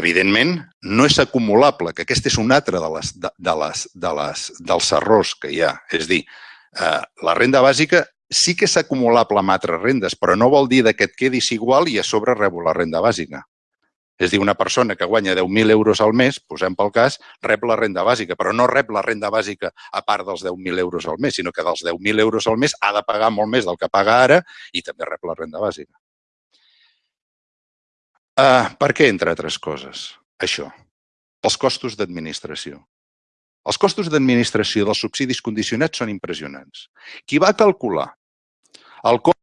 Evidentment, no és acumulable, que aquest és un altre de les, de, de les, de les, dels errors que hi ha. És dir, eh, la renda bàsica sí que és acumulable amb altres rendes, però no vol dir que et quedis igual i a sobre rebo la renda bàsica. És dir, una persona que guanya 10.000 euros al mes, posem pel cas, rep la renda bàsica, però no rep la renda bàsica a part dels 10.000 euros al mes, sinó que dels 10.000 euros al mes ha de pagar molt més del que paga ara i també rep la renda bàsica. Uh, per què, entre altres coses, això? Els costos d'administració. Els costos d'administració dels subsidis condicionats són impressionants. Qui va calcular el cost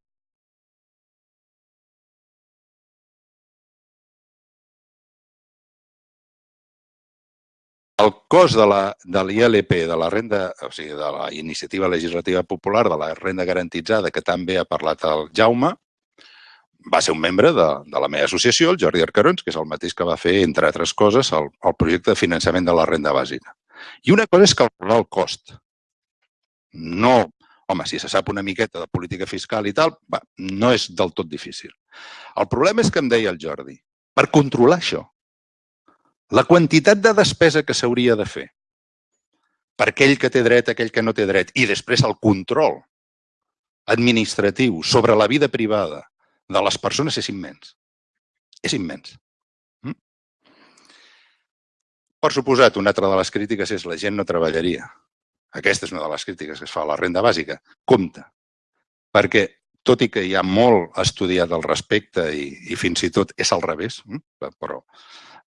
el cost de la de de la renda, o sigui, de la iniciativa legislativa popular, de la renda garantitzada, que també ha parlat el Jaume, va ser un membre de, de la meva associació, el Jordi Arcarons, que és el mateix que va fer, entre altres coses, el, el projecte de finançament de la renda bàsica. I una cosa és calcular el cost. No, home, si se sap una miqueta de política fiscal i tal, va, no és del tot difícil. El problema és que em deia el Jordi, per controlar això, la quantitat de despesa que s'hauria de fer per aquell que té dret, aquell que no té dret, i després el control administratiu sobre la vida privada de les persones és immens. És immens. Mm? Per suposat, una altra de les crítiques és la gent no treballaria. Aquesta és una de les crítiques que es fa a la renda bàsica. Compte, perquè tot i que hi ha molt estudiat al respecte i, i fins i tot és al revés, mm? però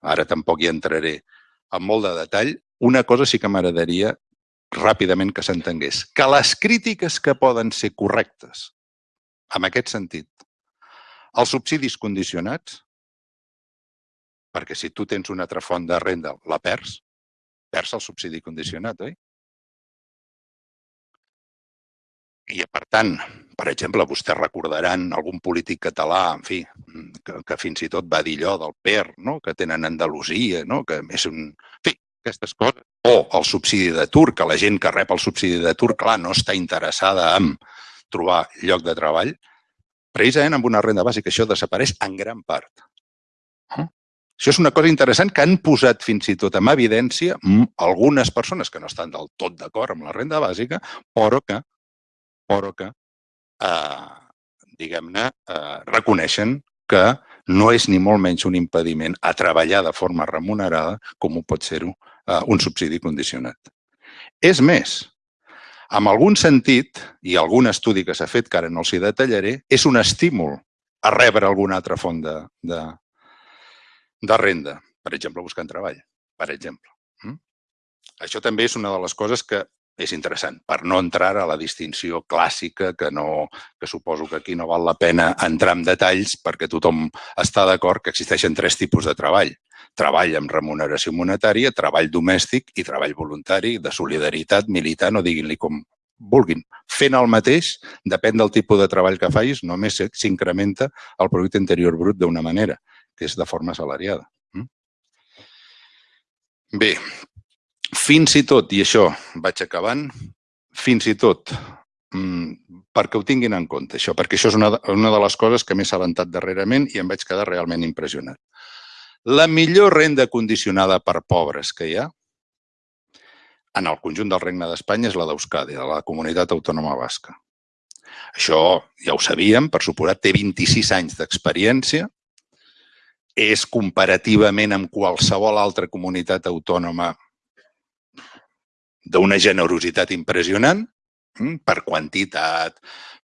ara tampoc hi entraré amb molt de detall, una cosa sí que m'agradaria ràpidament que s'entengués. Que les crítiques que poden ser correctes, en aquest sentit, els subsidis condicionats, perquè si tu tens una altra font de renda, la perds, perds el subsidi condicionat, oi? I, per tant, per exemple, vostès recordaran algun polític català, en fi, que, que fins i tot va dir allò del PER, no? que tenen Andalusia, no? que és un... En fi, aquestes coses. O el subsidi d'atur, que la gent que rep el subsidi d'atur, clar, no està interessada en trobar lloc de treball, precisament amb una renda bàsica això desapareix en gran part. Això és una cosa interessant que han posat fins i tot en evidència algunes persones que no estan del tot d'acord amb la renda bàsica, però que, però que eh, diguem-ne, eh, reconeixen que no és ni molt menys un impediment a treballar de forma remunerada com ho pot ser-ho eh, un subsidi condicionat. És més, en algun sentit, i algun estudi que s'ha fet, que ara no els hi detallaré, és un estímul a rebre alguna altra font de, de, de renda. Per exemple, buscant treball, per exemple. Mm? Això també és una de les coses que és interessant, per no entrar a la distinció clàssica, que, no, que suposo que aquí no val la pena entrar en detalls perquè tothom està d'acord que existeixen tres tipus de treball treball amb remuneració monetària, treball domèstic i treball voluntari de solidaritat militant o diguin-li com vulguin. Fent el mateix, depèn del tipus de treball que facis, només s'incrementa el producte interior brut d'una manera, que és de forma salariada. Mm? Bé, fins i tot, i això vaig acabant, fins i tot mm, perquè ho tinguin en compte, això, perquè això és una, una de les coses que m'he assabentat darrerament i em vaig quedar realment impressionat. La millor renda condicionada per pobres que hi ha en el conjunt del Regne d'Espanya és la d'Euskadi, de la comunitat autònoma basca. Això ja ho sabíem, per suposat, té 26 anys d'experiència, és comparativament amb qualsevol altra comunitat autònoma d'una generositat impressionant, mm, per quantitat,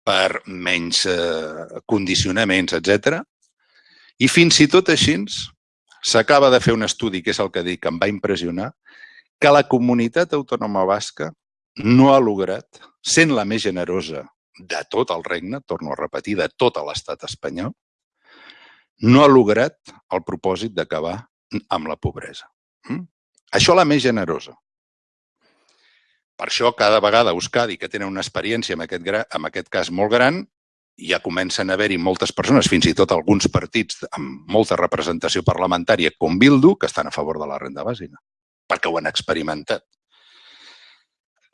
per menys eh, condicionaments, etc. I fins i tot així s'acaba de fer un estudi, que és el que dic, que em va impressionar, que la comunitat autònoma basca no ha lograt, sent la més generosa de tot el regne, torno a repetir, de tot l'estat espanyol, no ha lograt el propòsit d'acabar amb la pobresa. Mm? Això la més generosa. Per això, cada vegada Euskadi, que tenen una experiència en aquest, en aquest cas molt gran, ja comencen a haver-hi moltes persones, fins i tot alguns partits amb molta representació parlamentària, com Bildu, que estan a favor de la renda bàsica, perquè ho han experimentat.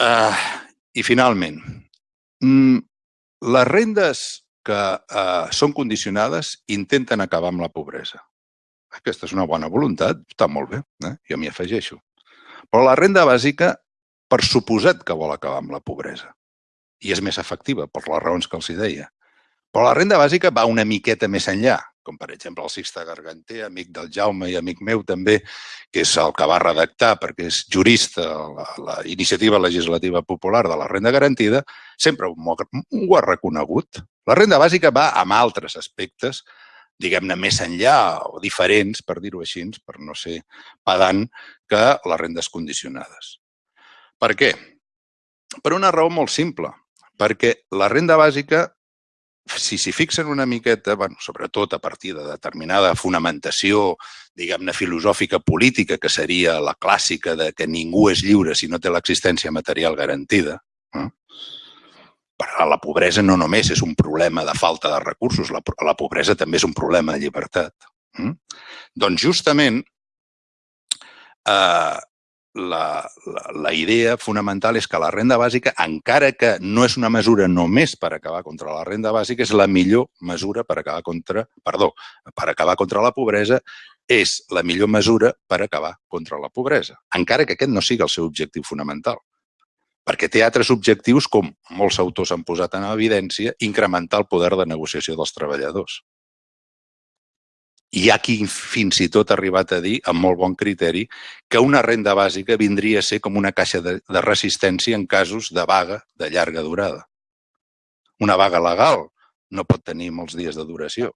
Uh, I finalment, mm, les rendes que uh, són condicionades intenten acabar amb la pobresa. Aquesta és una bona voluntat, està molt bé, eh? jo m'hi afegeixo. Però la renda bàsica, per suposat que vol acabar amb la pobresa, i és més efectiva per les raons que els hi deia. Però la renda bàsica va una miqueta més enllà, com per exemple el Sixte Garganter, amic del Jaume i amic meu també, que és el que va redactar perquè és jurista la, la iniciativa legislativa popular de la renda garantida, sempre ho, ho ha reconegut. La renda bàsica va amb altres aspectes, diguem-ne, més enllà o diferents, per dir-ho així, per no ser pedant, que les rendes condicionades. Per què? Per una raó molt simple, perquè la renda bàsica si s'hi fixen una miqueta, bueno, sobretot a partir de determinada fonamentació, diguem-ne, filosòfica política, que seria la clàssica de que ningú és lliure si no té l'existència material garantida, eh? però la pobresa no només és un problema de falta de recursos, la, la pobresa també és un problema de llibertat. Eh? Doncs justament eh, la, la, la idea fonamental és que la renda bàsica, encara que no és una mesura només per acabar contra la renda bàsica, és la millor mesura per acabar contra, perdó, per acabar contra la pobresa, és la millor mesura per acabar contra la pobresa, encara que aquest no sigui el seu objectiu fonamental. Perquè té altres objectius, com molts autors han posat en evidència, incrementar el poder de negociació dels treballadors. Hi ha qui fins i tot ha arribat a dir, amb molt bon criteri, que una renda bàsica vindria a ser com una caixa de, de resistència en casos de vaga de llarga durada. Una vaga legal no pot tenir molts dies de duració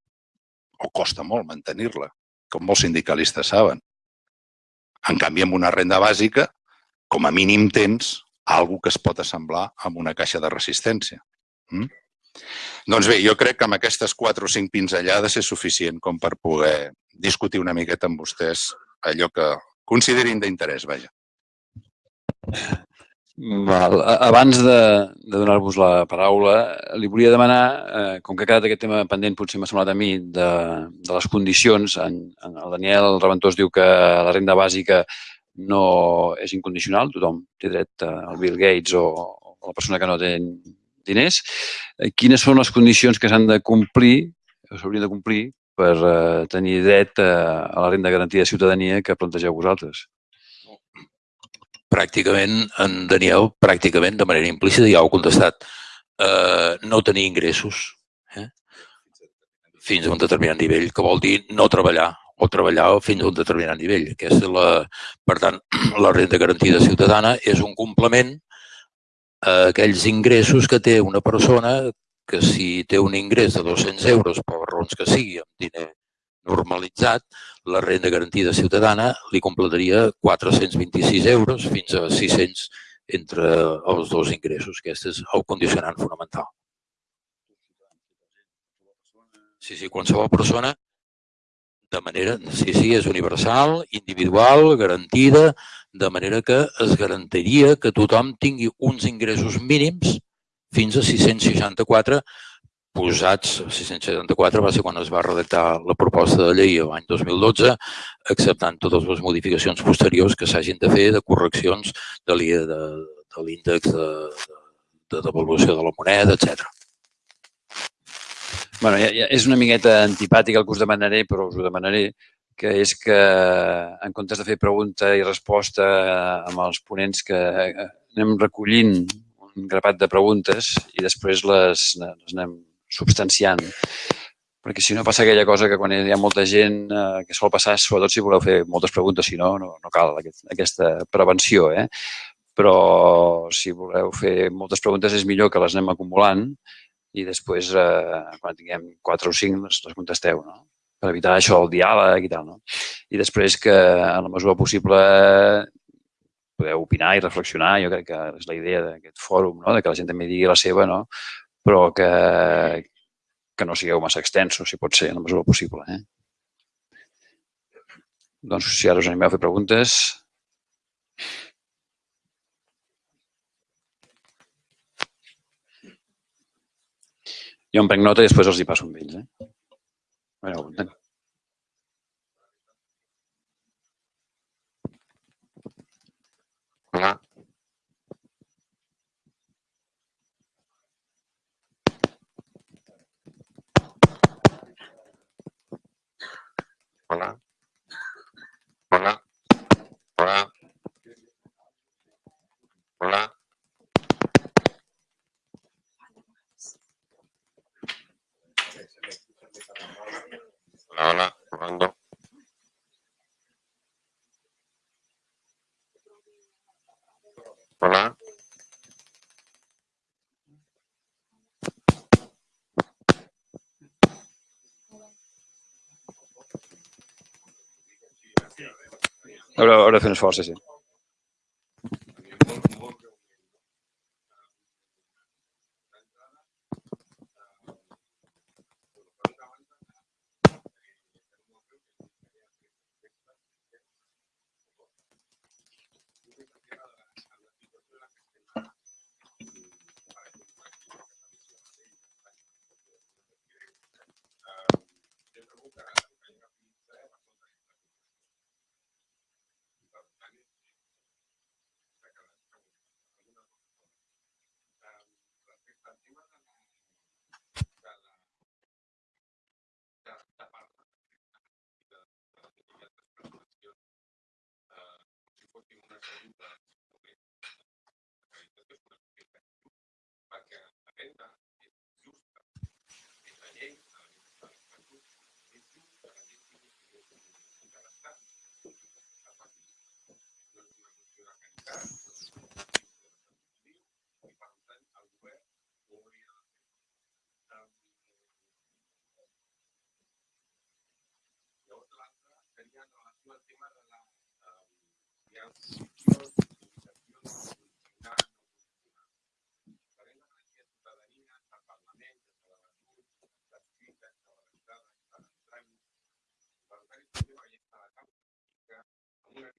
o costa molt mantenir-la, com molts sindicalistes saben. En canvi, amb una renda bàsica, com a mínim tens algú que es pot assemblar amb una caixa de resistència. Mm? Doncs bé, jo crec que amb aquestes quatre o cinc pinzellades és suficient com per poder discutir una miqueta amb vostès allò que considerin d'interès, vaja. Val. Abans de, de donar-vos la paraula, li volia demanar, eh, com que ha quedat aquest tema pendent, potser m'ha semblat a mi, de, de les condicions. En, en el Daniel Reventós diu que la renda bàsica no és incondicional, tothom té dret al Bill Gates o, o la persona que no té diners, eh, quines són les condicions que s'han de complir, o s'haurien de complir, per eh, tenir dret a, eh, a la renda garantida de ciutadania que plantegeu vosaltres? Pràcticament, en Daniel, pràcticament, de manera implícita, ja ho ha contestat. Eh, no tenir ingressos eh? fins a un determinat nivell, que vol dir no treballar o treballar fins a un determinat nivell. Aquesta la, per tant, <clears throat> la renda garantida ciutadana és un complement a aquells ingressos que té una persona que si té un ingrés de 200 euros per raons que sigui, amb diner normalitzat, la renda garantida ciutadana li completaria 426 euros fins a 600 entre els dos ingressos. Aquest és el condicionant fonamental. Sí, sí, qualsevol persona de manera, sí, sí, és universal, individual, garantida, de manera que es garantiria que tothom tingui uns ingressos mínims fins a 664 posats, 664 va ser quan es va redactar la proposta de llei l'any 2012, acceptant totes les modificacions posteriors que s'hagin de fer de correccions de l'índex de, de, de devaluació de la moneda, etc. Bueno, ja, ja és una miqueta antipàtic el que us demanaré, però us ho demanaré que és que en comptes de fer pregunta i resposta amb els ponents que eh, anem recollint un grapat de preguntes i després les, les anem substanciant. Perquè si no passa aquella cosa que quan hi ha molta gent eh, que sol passar, sobretot si voleu fer moltes preguntes, si no, no, no cal aquest, aquesta prevenció. Eh? Però si voleu fer moltes preguntes és millor que les anem acumulant i després, eh, quan tinguem quatre o cinc, les contesteu. No? Per evitar això, el diàleg i tal. No? I després que, en la mesura possible, podeu opinar i reflexionar. Jo crec que és la idea d'aquest fòrum, no? de que la gent també digui la seva, no? però que, que no sigueu massa extensos, si pot ser, en la mesura possible. Eh? Doncs si ara us animeu a fer preguntes... Jo em prenc nota i després els hi passo amb ells. Eh? A veure, Hola. Hola. Hola. Hola. Hola. Hola, hola, probando. Hola. Haurà, haurà de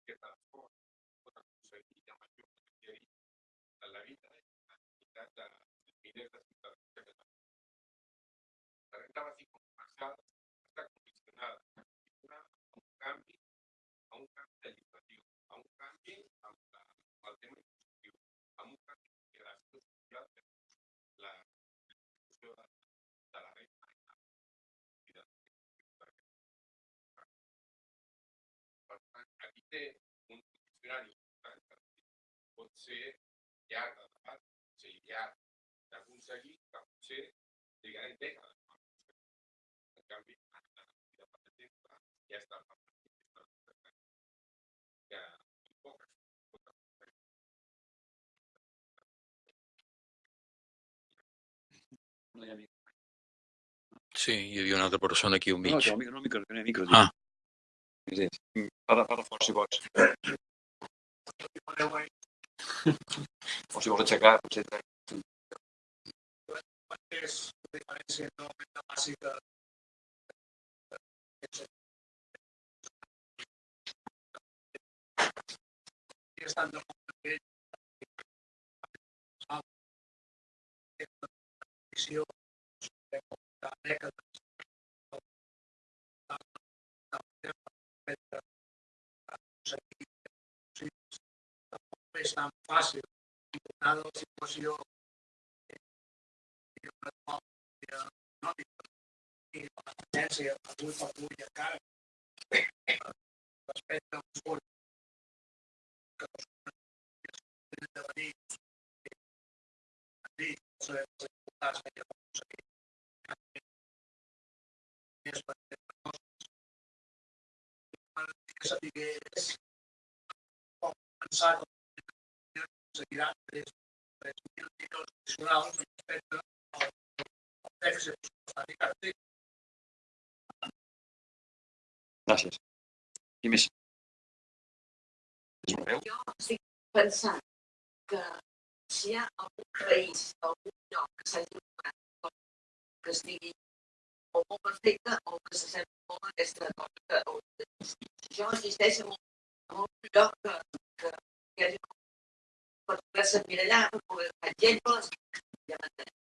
fer un esforç, un diccionari pot ser llarg de debat, pot ser llarg d'aconseguir, que potser trigarem dècades. En canvi, de per exemple, ja està que poques. Sí, hi havia una altra persona aquí al mig. No, micro, micro, micro. Ah. Sí, sí. Parla, parla fort, si pots. O si vols aixecar, potser... és la diferència enormement bàsica i estan de molt bé visió de dècades és tan fàcil donar la situació econòmica i la tendència avui per avui encara respecte a uns fons que no són de venir a dir els diputats que ja vam sapigués com pensar que seguirà 3.000 milions addicionals respecte al dèficit pressupostari que ara té. Gràcies. Qui més? És una veu? Jo estic pensant que si hi ha algun país, algun lloc que s'hagi donat que estigui o molt perfecte o que s'assembli molt a aquesta cosa que o, si això existeix en un lloc que, que hi hagi per poder-se allà, per poder fer exemples, ja m'entenem.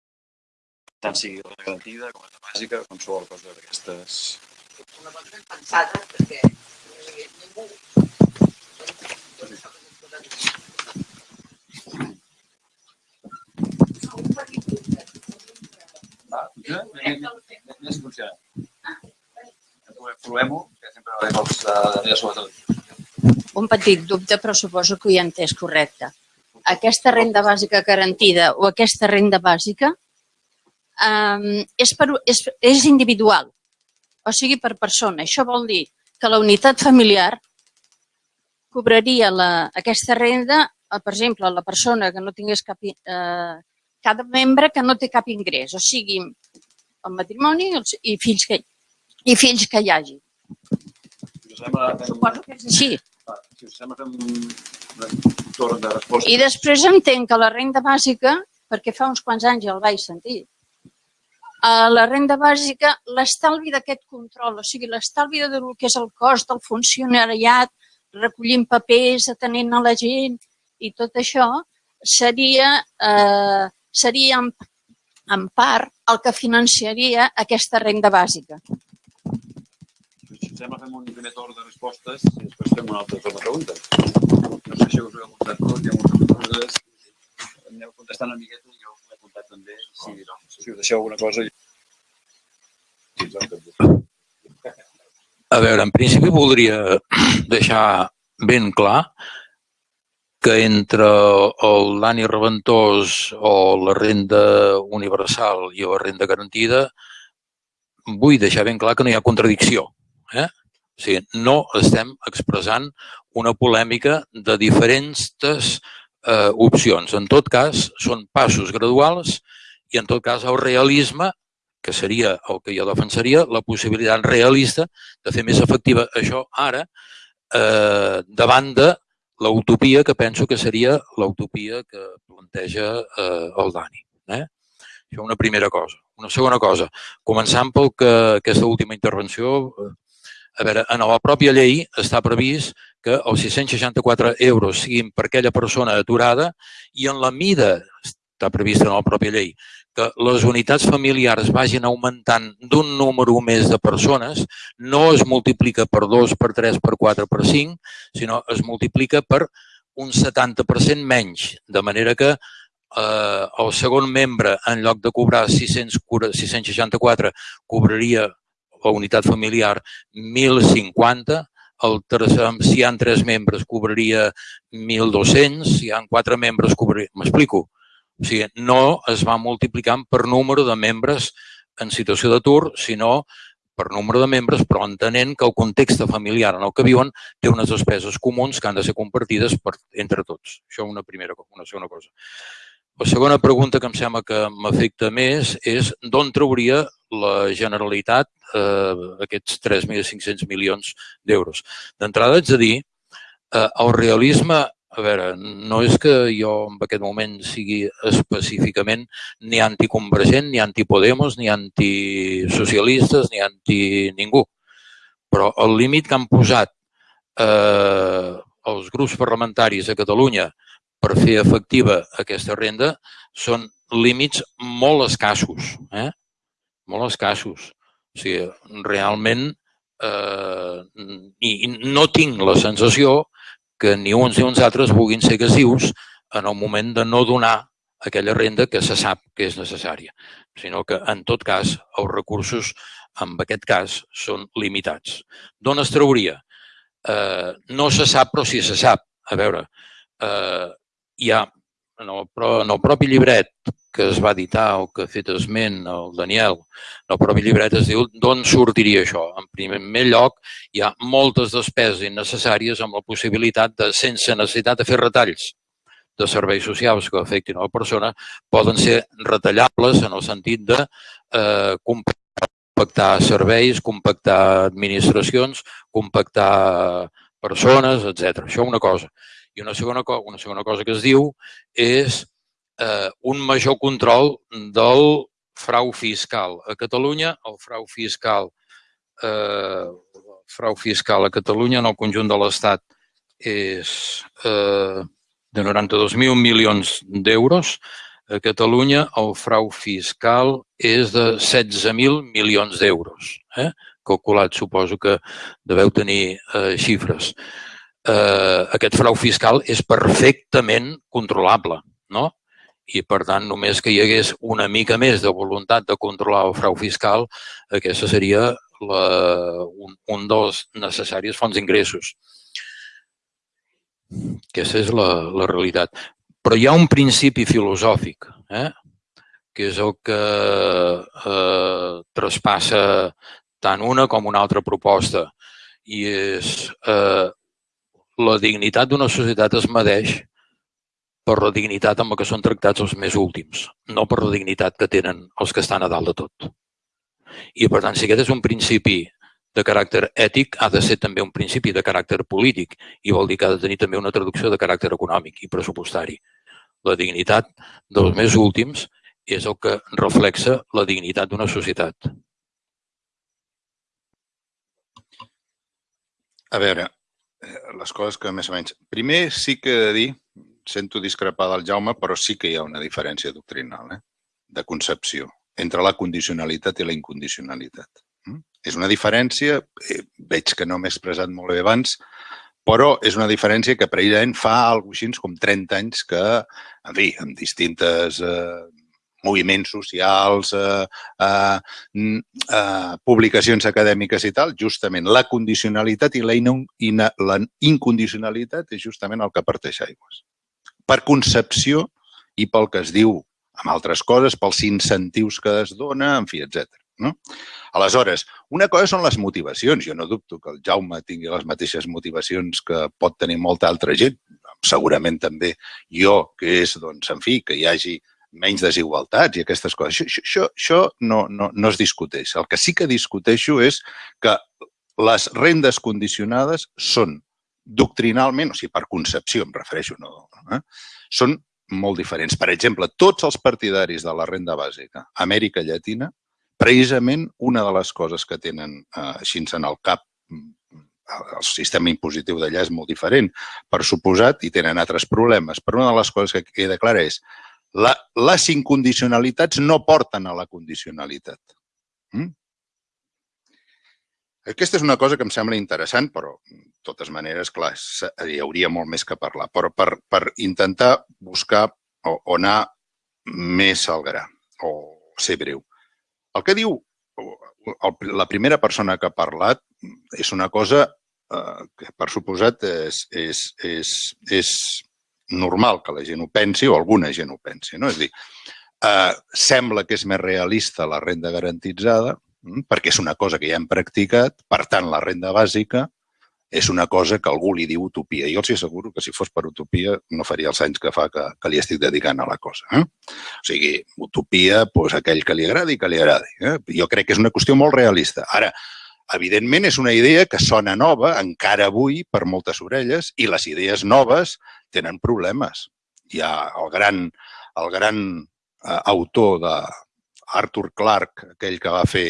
Tant sigui la garantida com la bàsica, qualsevol cosa d'aquestes. Una cosa ben pensada, perquè no hi havia ningú. Un petit dubte. Més que sempre sobretot. Un petit dubte, però suposo que ho he entès correcte. Aquesta renda bàsica garantida o aquesta renda bàsica eh, és, per, és, és individual, o sigui, per persona. Això vol dir que la unitat familiar cobraria la, aquesta renda, eh, per exemple, la persona que no tingués cap... Eh, cada membre que no té cap ingrés, o sigui, el matrimoni i, els, i, fills que, i fills que hi hagi. Si us sembla, fem, Suposo que és així. va, si us sembla, fem un, un torn de resposta. I després entenc que la renda bàsica, perquè fa uns quants anys ja el vaig sentir, a la renda bàsica, l'estalvi d'aquest control, o sigui, l'estalvi de del que és el cost del funcionariat, recollint papers, atenent a la gent i tot això, seria, eh, seria en, en part el que financiaria aquesta renda bàsica. Sembla, fem un primer torn de respostes i després fem un altre torn de preguntes. No sé si us ho he apuntat tot, hi ha moltes coses. Aneu contestant una miqueta i jo us ho he apuntat també. Si, no, si us deixeu alguna cosa... A veure, en principi voldria deixar ben clar que entre el Dani Reventós o la renda universal i la renda garantida vull deixar ben clar que no hi ha contradicció. Eh? O sigui, no estem expressant una polèmica de diferents eh, opcions. En tot cas, són passos graduals i en tot cas el realisme que seria el que jo defensaria, la possibilitat realista de fer més efectiva això ara eh, davant de l'utopia que penso que seria l'utopia que planteja eh, el Dani. Eh? Això una primera cosa. Una segona cosa, començant pel que aquesta última intervenció, eh, a veure, en la pròpia llei està previst que els 664 euros siguin per aquella persona aturada i en la mida, està prevista en la pròpia llei, que les unitats familiars vagin augmentant d'un número més de persones, no es multiplica per 2, per 3, per 4, per 5, sinó es multiplica per un 70% menys, de manera que eh, el segon membre, en lloc de cobrar 600, 664, cobraria la unitat familiar 1.050, el tercer, si hi ha tres membres cobraria 1.200, si hi ha quatre membres cobraria... M'explico? O sigui, no es va multiplicant per número de membres en situació d'atur, sinó per número de membres, però entenent que el context familiar en el que viuen té unes despeses comuns que han de ser compartides per, entre tots. Això una primera una segona cosa. La segona pregunta que em sembla que m'afecta més és d'on trauria la Generalitat eh, aquests 3.500 milions d'euros. D'entrada, haig de dir, eh, el realisme a veure, no és que jo en aquest moment sigui específicament ni anticonvergent, ni antipodemos, ni antisocialistes, ni anti ningú. Però el límit que han posat eh, els grups parlamentaris a Catalunya per fer efectiva aquesta renda són límits molt escassos, eh? molt escassos. O sigui, realment eh, i no tinc la sensació que ni uns ni uns altres vulguin ser agressius en el moment de no donar aquella renda que se sap que és necessària, sinó que, en tot cas, els recursos, en aquest cas, són limitats. D'on es trauria? Eh, no se sap, però sí se sap. A veure, eh, hi ha en el, en el propi llibret que es va editar o que ha fet esment el Daniel, en el propi llibret es diu d'on sortiria això. En primer lloc, hi ha moltes despeses innecessàries amb la possibilitat de, sense necessitat de fer retalls de serveis socials que afectin a la persona, poden ser retallables en el sentit de eh, compactar serveis, compactar administracions, compactar persones, etc. Això una cosa. I una segona, una segona cosa que es diu és eh, un major control del frau fiscal. A Catalunya, el frau fiscal, eh, frau fiscal a Catalunya en el conjunt de l'Estat és eh, de 92.000 milions d'euros. A Catalunya el frau fiscal és de 16.000 milions d'euros. Eh? Calculat, suposo que deveu tenir eh, xifres. Eh, aquest frau fiscal és perfectament controlable, no? i, per tant, només que hi hagués una mica més de voluntat de controlar el frau fiscal, aquesta seria la, un, un dels necessaris fonts d'ingressos. Aquesta és la, la realitat. Però hi ha un principi filosòfic, eh? que és el que eh, traspassa tant una com una altra proposta, i és eh, la dignitat d'una societat es medeix per la dignitat amb la que són tractats els més últims, no per la dignitat que tenen els que estan a dalt de tot. I, per tant, si aquest és un principi de caràcter ètic, ha de ser també un principi de caràcter polític i vol dir que ha de tenir també una traducció de caràcter econòmic i pressupostari. La dignitat dels més últims és el que reflexa la dignitat d'una societat. A veure, les coses que més o menys... Primer sí que he de dir sento discrepar del Jaume, però sí que hi ha una diferència doctrinal, eh? de concepció, entre la condicionalitat i la incondicionalitat. Mm? És una diferència, eh, veig que no m'he expressat molt bé abans, però és una diferència que precisament fa alguna així com 30 anys que, en fi, amb distintes eh, moviments socials, eh, eh, eh, publicacions acadèmiques i tal, justament la condicionalitat i la, in, la incondicionalitat és justament el que parteix aigües per concepció i pel que es diu amb altres coses, pels incentius que es dona, en fi, etc. No? Aleshores, una cosa són les motivacions. Jo no dubto que el Jaume tingui les mateixes motivacions que pot tenir molta altra gent. Segurament també jo, que és, doncs, en fi, que hi hagi menys desigualtats i aquestes coses. Això, això, això no, no, no es discuteix. El que sí que discuteixo és que les rendes condicionades són doctrinalment, o sigui, per concepció em refereixo, no, eh? són molt diferents. Per exemple, tots els partidaris de la renda bàsica a Amèrica Llatina, precisament una de les coses que tenen eh, així en el cap el sistema impositiu d'allà és molt diferent, per suposat, i tenen altres problemes. Però una de les coses que queda clara és la, les incondicionalitats no porten a la condicionalitat. Mm? Aquesta és una cosa que em sembla interessant, però de totes maneres, clar, hi hauria molt més que parlar. Però per, per intentar buscar o, o anar més al gra, o ser breu. El que diu la primera persona que ha parlat és una cosa eh, que, per suposat, és, és, és, és normal que la gent ho pensi o alguna gent ho pensi. No? És dir, eh, sembla que és més realista la renda garantitzada, Mm, perquè és una cosa que ja hem practicat, per tant, la renda bàsica és una cosa que algú li diu utopia. Jo els asseguro que si fos per utopia no faria els anys que fa que, que li estic dedicant a la cosa. Eh? O sigui, utopia, doncs, aquell que li agradi, que li agradi. Eh? Jo crec que és una qüestió molt realista. Ara, evidentment, és una idea que sona nova encara avui per moltes orelles i les idees noves tenen problemes. Hi ha el gran, el gran eh, autor de, Arthur Clarke, aquell que va fer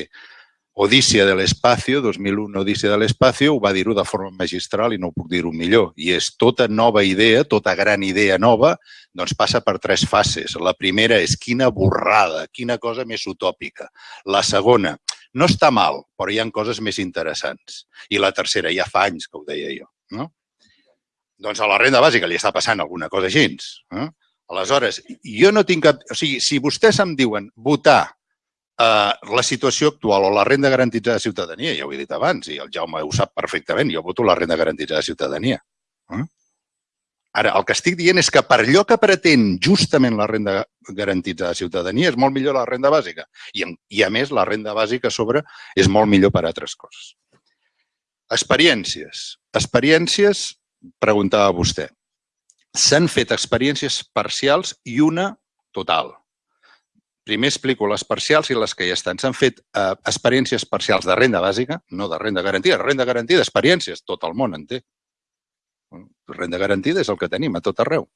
Odícia de l'espacio, 2001 Odícia de l'espacio, ho va dir-ho de forma magistral i no puc dir-ho millor. I és tota nova idea, tota gran idea nova, doncs passa per tres fases. La primera és quina borrada, quina cosa més utòpica. La segona, no està mal, però hi han coses més interessants. I la tercera, ja fa anys que ho deia jo. No? Doncs a la renda bàsica li està passant alguna cosa així. Eh? Aleshores, jo no tinc cap... O sigui, si vostès em diuen votar eh, la situació actual o la renda garantitzada de ciutadania, ja ho he dit abans, i el Jaume ho sap perfectament, jo voto la renda garantitzada de ciutadania. Eh? Ara, el que estic dient és que per allò que pretén justament la renda garantitzada de ciutadania és molt millor la renda bàsica. I, i a més, la renda bàsica a sobre és molt millor per a altres coses. Experiències. Experiències, preguntava vostè s'han fet experiències parcials i una total. primer explico les parcials i les que ja estan. S'han fet eh, experiències parcials de renda bàsica, no de renda garantida. Renda garantida, experiències, tot el món en té. Renda garantida és el que tenim a tot arreu.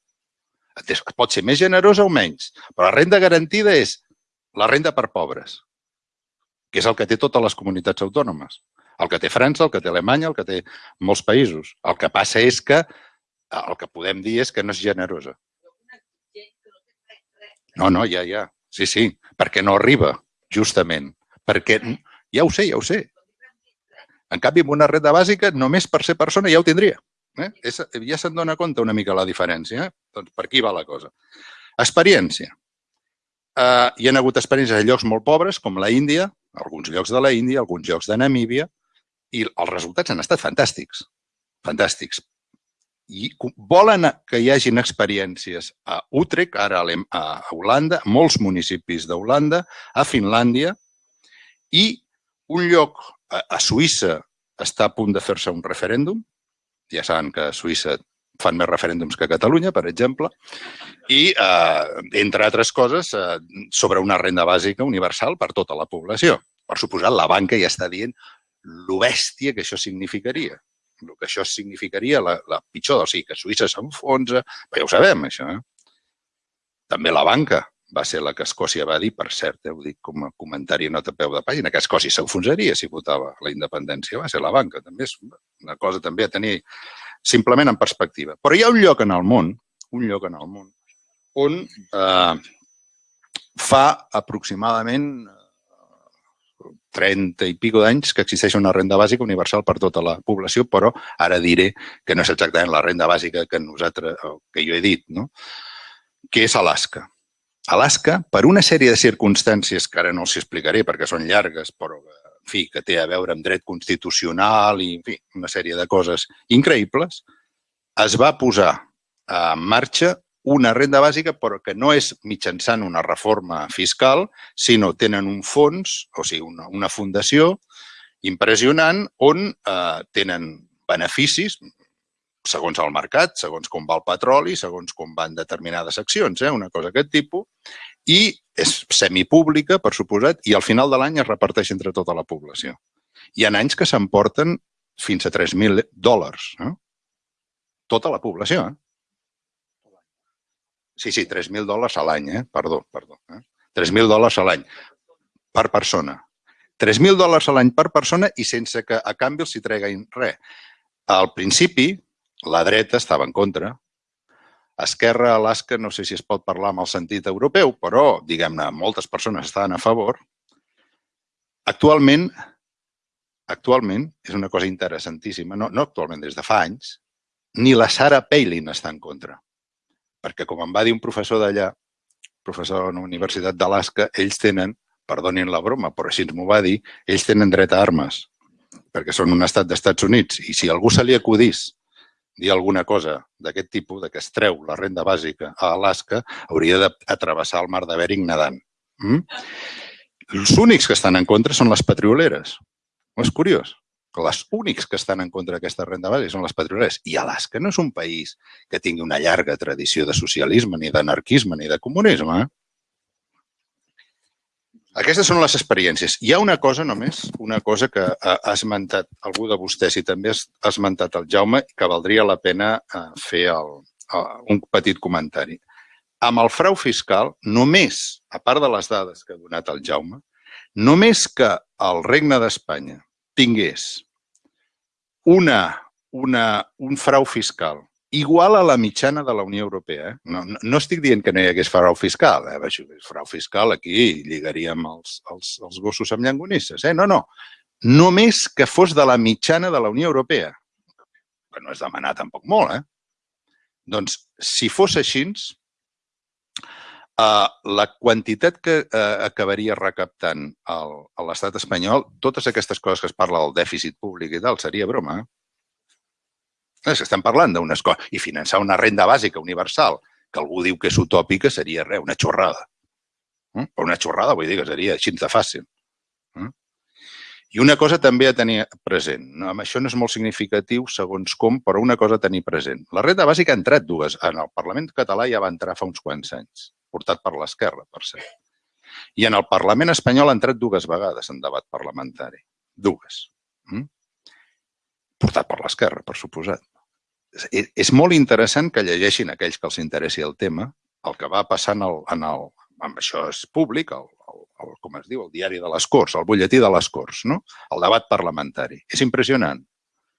Pot ser més generosa o menys, però la renda garantida és la renda per pobres, que és el que té totes les comunitats autònomes. El que té França, el que té Alemanya, el que té molts països. El que passa és que el que podem dir és que no és generosa. No, no, ja, ja. Sí, sí, perquè no arriba, justament. Perquè, ja ho sé, ja ho sé. En canvi, amb una renda bàsica, només per ser persona ja ho tindria. Eh? És, ja se'n dona compte una mica la diferència. Eh? Doncs per aquí va la cosa. Experiència. Uh, hi ha hagut experiències a llocs molt pobres, com la Índia, alguns llocs de la Índia, alguns llocs de Namíbia, i els resultats han estat fantàstics. Fantàstics. I volen que hi hagin experiències a Utrecht, ara a Holanda, molts municipis d'Holanda, a Finlàndia, i un lloc a Suïssa està a punt de fer-se un referèndum. Ja saben que a Suïssa fan més referèndums que a Catalunya, per exemple, i, eh, entre altres coses, eh, sobre una renda bàsica universal per tota la població. Per suposat, la banca ja està dient lo bèstia que això significaria. El que això significaria la, la pitjor, o sigui, que Suïssa s'enfonsa, però ja ho sabem, això. Eh? També la banca va ser la que Escòcia va dir, per cert, eh, ho dic com a comentari nota a peu de pàgina, que Escòcia s'enfonsaria si votava la independència. Va ser la banca, també és una cosa també a tenir simplement en perspectiva. Però hi ha un lloc en el món, un lloc en el món, on eh, fa aproximadament 30 i pico d'anys que existeix una renda bàsica universal per tota la població, però ara diré que no és exactament la renda bàsica que nosaltres, que jo he dit, no? que és Alaska. Alaska, per una sèrie de circumstàncies que ara no els explicaré perquè són llargues, però en fi, que té a veure amb dret constitucional i en fi, una sèrie de coses increïbles, es va posar en marxa una renda bàsica però que no és mitjançant una reforma fiscal, sinó tenen un fons, o sigui, una, una fundació impressionant on eh, tenen beneficis segons el mercat, segons com va el petroli, segons com van determinades accions, eh, una cosa d'aquest tipus, i és semipública, per suposat, i al final de l'any es reparteix entre tota la població. Hi ha anys que s'emporten fins a 3.000 dòlars. Eh? Tota la població. Eh? Sí, sí, 3.000 dòlars a l'any, eh? perdó, perdó. Eh? 3.000 dòlars a l'any per persona. 3.000 dòlars a l'any per persona i sense que a canvi els hi treguin res. Al principi, la dreta estava en contra. Esquerra, Alaska, no sé si es pot parlar amb el sentit europeu, però, diguem-ne, moltes persones estaven a favor. Actualment, actualment, és una cosa interessantíssima, no, no actualment, des de fa anys, ni la Sarah Palin està en contra perquè com em va dir un professor d'allà, professor de la Universitat d'Alaska, ells tenen, perdonin la broma, però així m'ho va dir, ells tenen dret a armes, perquè són un estat d'Estats Units. I si algú se li acudís dir alguna cosa d'aquest tipus, de que es treu la renda bàsica a Alaska, hauria d'atravessar el mar de Bering nedant. Mm? Els únics que estan en contra són les petrioleres. No és curiós que les únics que estan en contra d'aquesta renda bàsica són les petrolers. I Alaska no és un país que tingui una llarga tradició de socialisme, ni d'anarquisme, ni de comunisme. Eh? Aquestes són les experiències. Hi ha una cosa només, una cosa que ha esmentat algú de vostès i també ha esmentat el Jaume, que valdria la pena eh, fer el, un petit comentari. Amb el frau fiscal, només, a part de les dades que ha donat el Jaume, només que el Regne d'Espanya tingués una, una, un frau fiscal igual a la mitjana de la Unió Europea. Eh? No, no, no estic dient que no hi hagués frau fiscal. Eh? Això frau fiscal, aquí lligaríem els, els, els gossos amb llangonisses. Eh? No, no. Només que fos de la mitjana de la Unió Europea. Que no és demanar tampoc molt, eh? Doncs, si fos així, Uh, la quantitat que uh, acabaria recaptant l'estat espanyol, totes aquestes coses que es parla del dèficit públic i tal, seria broma. Eh? És que estem parlant d'unes coses. I finançar una renda bàsica universal, que algú diu que és utòpica, seria res, una xorrada. Eh? Però una xorrada vull dir que seria així de fàcil. Eh? I una cosa també a tenir present. No, això no és molt significatiu segons com, però una cosa a tenir present. La renda bàsica ha entrat dues. En el Parlament català ja va entrar fa uns quants anys portat per l'esquerra, per cert. I en el Parlament espanyol ha entrat dues vegades en debat parlamentari. Dues. Mm? Portat per l'esquerra, per suposat. És, molt interessant que llegeixin aquells que els interessi el tema, el que va passar en el, en el amb això és públic, el, el, el, com es diu, el diari de les Corts, el butlletí de les Corts, no? el debat parlamentari. És impressionant.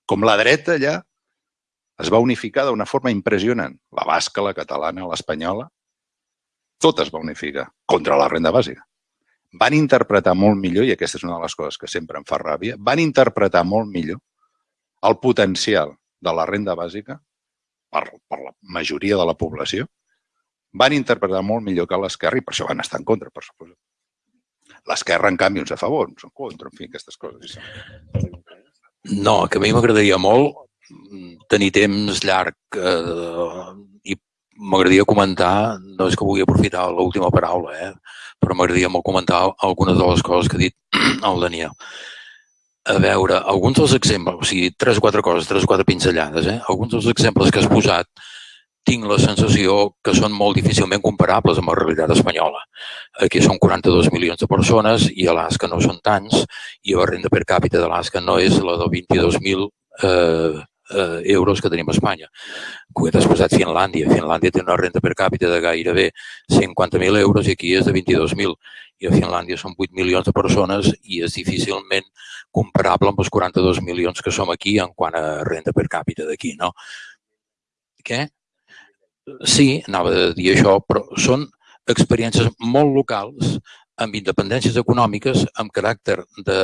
Com la dreta allà es va unificar d'una forma impressionant. La basca, la catalana, l'espanyola, tot es va unificar contra la renda bàsica. Van interpretar molt millor, i aquesta és una de les coses que sempre em fa ràbia, van interpretar molt millor el potencial de la renda bàsica per, per la majoria de la població, van interpretar molt millor que l'esquerra i per això van estar en contra, per suposat. L'esquerra, en canvi, uns a favor, uns en contra, en fi, aquestes coses. No, que a mi m'agradaria molt tenir temps llarg eh, i m'agradaria comentar, no és que vulgui aprofitar l'última paraula, eh, però m'agradaria molt comentar algunes de les coses que ha dit el Daniel. A veure, alguns dels exemples, o sigui, tres o quatre coses, tres o quatre pinzellades, eh? alguns dels exemples que has posat tinc la sensació que són molt difícilment comparables amb la realitat espanyola. Aquí són 42 milions de persones i a l'Asca no són tants i la renda per càpita de l'Asca no és la del 22.000 eh, eh, euros que tenim a Espanya. Ho he desposat Finlàndia. Finlàndia té una renta per càpita de gairebé 50.000 euros i aquí és de 22.000. I a Finlàndia són 8 milions de persones i és difícilment comparable amb els 42 milions que som aquí en quant a renta per càpita d'aquí, no? Què? Sí, anava a dir això, però són experiències molt locals amb independències econòmiques amb caràcter de,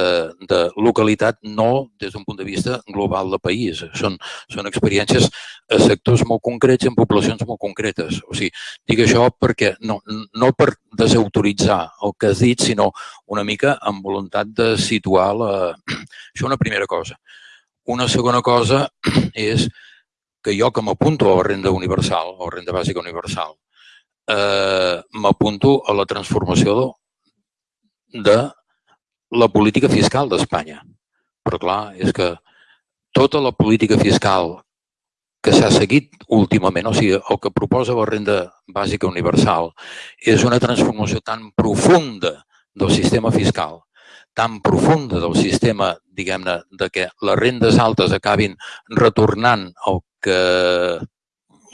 de localitat, no des d'un punt de vista global del país. Són, són experiències a sectors molt concrets, en poblacions molt concretes. O sigui, dic això perquè no, no per desautoritzar el que has dit, sinó una mica amb voluntat de situar la... <clears throat> Això una primera cosa. Una segona cosa <clears throat> és que jo que m'apunto a la renda universal, o renda bàsica universal, eh, m'apunto a la transformació de la política fiscal d'Espanya. Però clar, és que tota la política fiscal que s'ha seguit últimament, o sigui, el que proposa la renda bàsica universal és una transformació tan profunda del sistema fiscal, tan profunda del sistema, diguem-ne, de que les rendes altes acabin retornant el que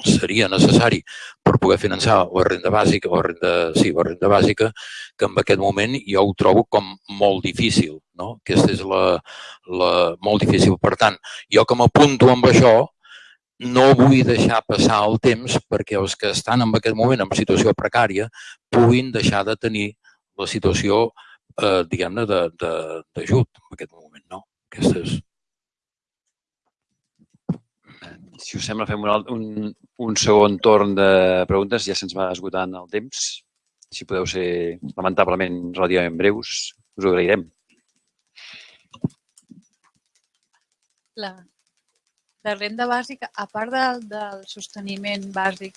seria necessari per poder finançar la renda bàsica, la renda, sí, la renda bàsica, que en aquest moment jo ho trobo com molt difícil. No? Aquesta és la, la, molt difícil. Per tant, jo que m'apunto amb això, no vull deixar passar el temps perquè els que estan en aquest moment en situació precària puguin deixar de tenir la situació, eh, diguem-ne, d'ajut en aquest moment. No? Aquesta és si us sembla, fem un, un, un segon torn de preguntes. Ja se'ns va esgotant el temps. Si podeu ser, lamentablement, relativament breus, us ho agrairem. La, la renda bàsica, a part del, del sosteniment bàsic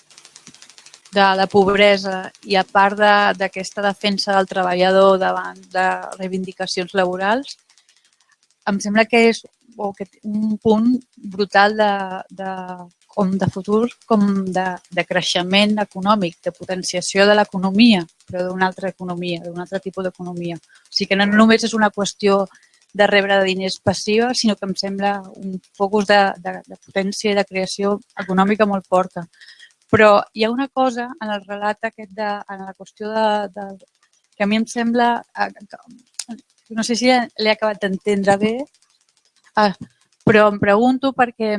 de la pobresa i a part d'aquesta de, defensa del treballador davant de reivindicacions laborals, em sembla que és o que un punt brutal de, de, com de futur com de, de creixement econòmic, de potenciació de l'economia, però d'una altra economia, d'un altre tipus d'economia. O sigui que no només és una qüestió de rebre diners passiva, sinó que em sembla un focus de, de, de potència i de creació econòmica molt forta. Però hi ha una cosa en el relat aquest de, en la qüestió de, de que a mi em sembla, eh, no sé si l'he acabat d'entendre bé, Ah, però em pregunto perquè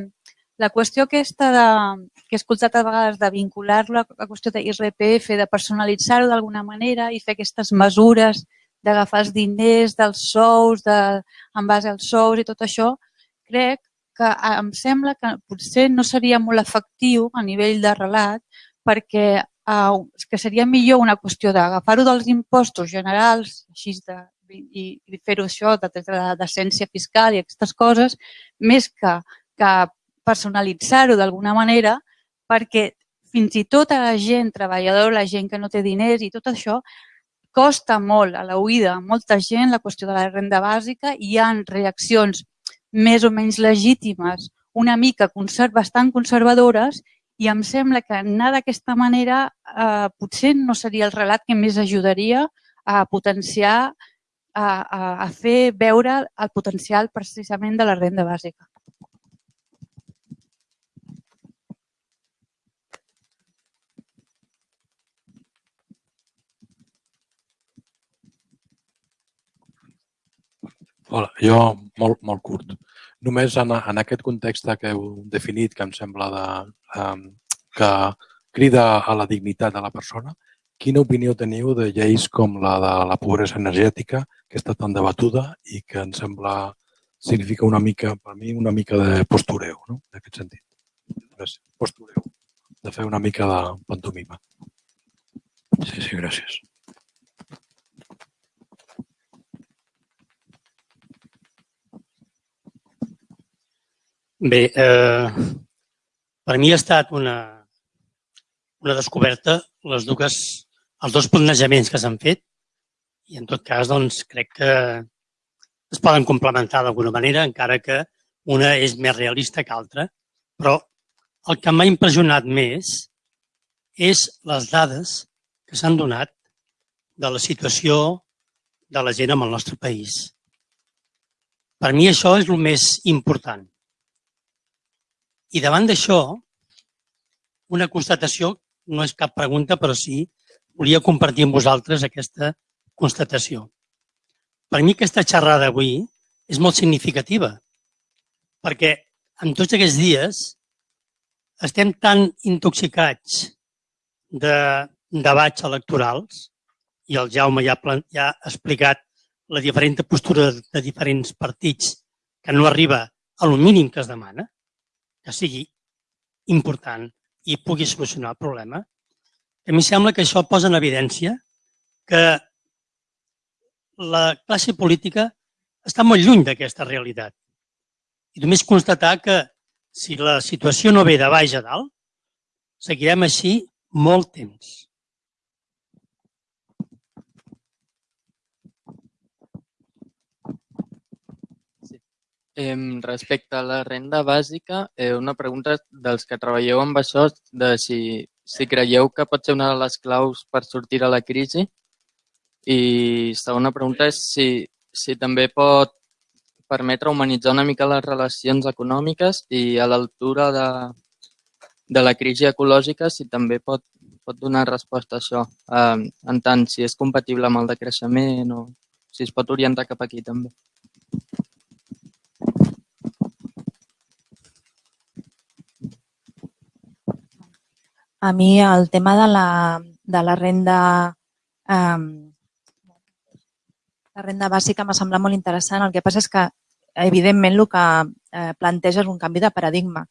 la qüestió aquesta de, que he escoltat a vegades de vincular-lo a la qüestió de IRPF, de personalitzar-ho d'alguna manera i fer aquestes mesures d'agafar els diners dels sous, de, en base als sous i tot això, crec que em sembla que potser no seria molt efectiu a nivell de relat perquè eh, que seria millor una qüestió d'agafar-ho dels impostos generals, així de, i, i fer-ho això de, de decència fiscal i aquestes coses, més que, que personalitzar-ho d'alguna manera, perquè fins i tot a la gent treballadora, la gent que no té diners i tot això, costa molt a la oïda molta gent la qüestió de la renda bàsica i hi ha reaccions més o menys legítimes, una mica conserv bastant conservadores i em sembla que anar d'aquesta manera eh, potser no seria el relat que més ajudaria a potenciar, a, a, a fer veure el potencial precisament de la renda bàsica. Hola, jo molt, molt curt. Només en, en aquest context que heu definit, que em sembla de, um, que crida a la dignitat de la persona, quina opinió teniu de lleis com la de la pobresa energètica, que està tan debatuda i que em sembla significa una mica, per mi, una mica de postureu, no? en aquest sentit. Gràcies. Postureu. De fer una mica de pantomima. Sí, sí, gràcies. Bé, eh, per mi ha estat una, una descoberta les dues, els dos planejaments que s'han fet i en tot cas doncs, crec que es poden complementar d'alguna manera, encara que una és més realista que altra, però el que m'ha impressionat més és les dades que s'han donat de la situació de la gent en el nostre país. Per mi això és el més important. I davant d'això, una constatació, no és cap pregunta, però sí, volia compartir amb vosaltres aquesta constatació. Per mi aquesta xerrada avui és molt significativa, perquè en tots aquests dies estem tan intoxicats de debats electorals i el Jaume ja, ja ha explicat la diferent postura de diferents partits que no arriba a lo mínim que es demana, que sigui important i pugui solucionar el problema, a mi sembla que això posa en evidència que la classe política està molt lluny d'aquesta realitat. I només constatar que si la situació no ve de baix a dalt, seguirem així molt temps. Eh, respecte a la renda bàsica, eh, una pregunta dels que treballeu amb això, de si, si creieu que pot ser una de les claus per sortir a la crisi. I segona pregunta és si, si també pot permetre humanitzar una mica les relacions econòmiques i a l'altura de, de la crisi ecològica si també pot, pot donar resposta a això, eh, en tant si és compatible amb el decreixement o si es pot orientar cap aquí també. A mi el tema de la, de la renda eh, la renda bàsica m'ha semblat molt interessant. El que passa és que, evidentment, el que eh, planteja és un canvi de paradigma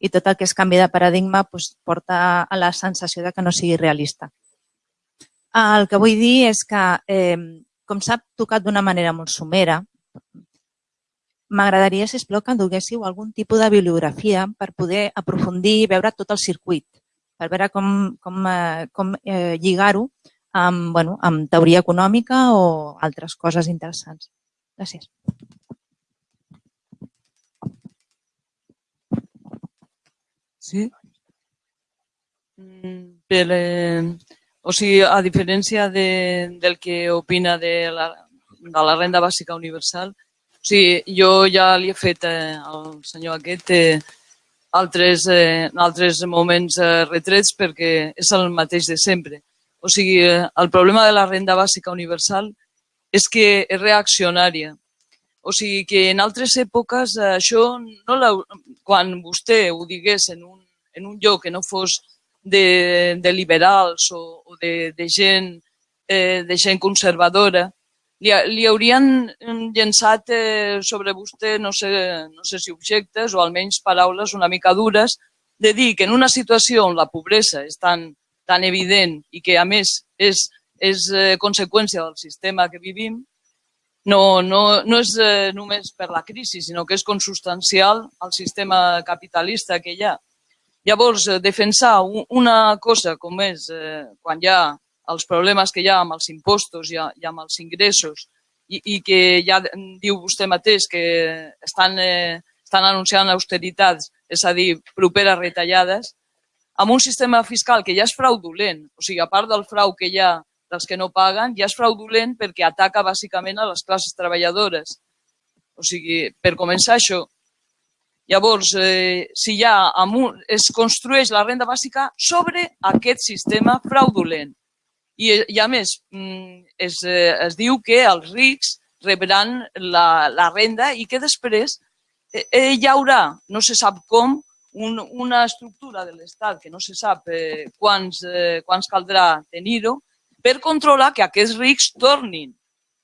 i tot el que és canvi de paradigma doncs, porta a la sensació de que no sigui realista. El que vull dir és que, eh, com s'ha tocat d'una manera molt somera, m'agradaria, si plau, que duguéssiu algun tipus de bibliografia per poder aprofundir i veure tot el circuit per veure com, com, eh, com eh, lligar-ho amb, bueno, amb teoria econòmica o altres coses interessants. Gràcies. Sí? Mm, per, eh, o sigui, a diferència de, del que opina de la, de la renda bàsica universal, o sigui, jo ja li he fet eh, al senyor aquest eh, altres, eh, altres moments eh, retrets perquè és el mateix de sempre. O sigui, eh, el problema de la renda bàsica universal és que és reaccionària. O sigui que en altres èpoques eh, això, no la, quan vostè ho digués en un, en un lloc que no fos de, de liberals o, o de, de, gent, eh, de gent conservadora, li, li haurien mm, llençat eh, sobre vostè, no sé, no sé si objectes o almenys paraules una mica dures, de dir que en una situació on la pobresa és tan, tan evident i que a més és, és eh, conseqüència del sistema que vivim, no, no, no és eh, només per la crisi, sinó que és consustancial al sistema capitalista que hi ha. Llavors, eh, defensar una cosa com és eh, quan hi ha els problemes que hi ha amb els impostos i, i amb els ingressos i, i que ja diu vostè mateix que estan, eh, estan anunciant austeritats, és a dir, properes retallades, amb un sistema fiscal que ja és fraudulent, o sigui, a part del frau que hi ha dels que no paguen, ja és fraudulent perquè ataca bàsicament a les classes treballadores. O sigui, per començar això. Llavors, eh, si ja un, es construeix la renda bàsica sobre aquest sistema fraudulent. I, i a més, mm, es, eh, es diu que els rics rebran la, la renda i que després eh, eh, hi haurà, no se sap com, un, una estructura de l'Estat que no se sap eh, quants, eh, quants caldrà tenir-ho per controlar que aquests rics tornin.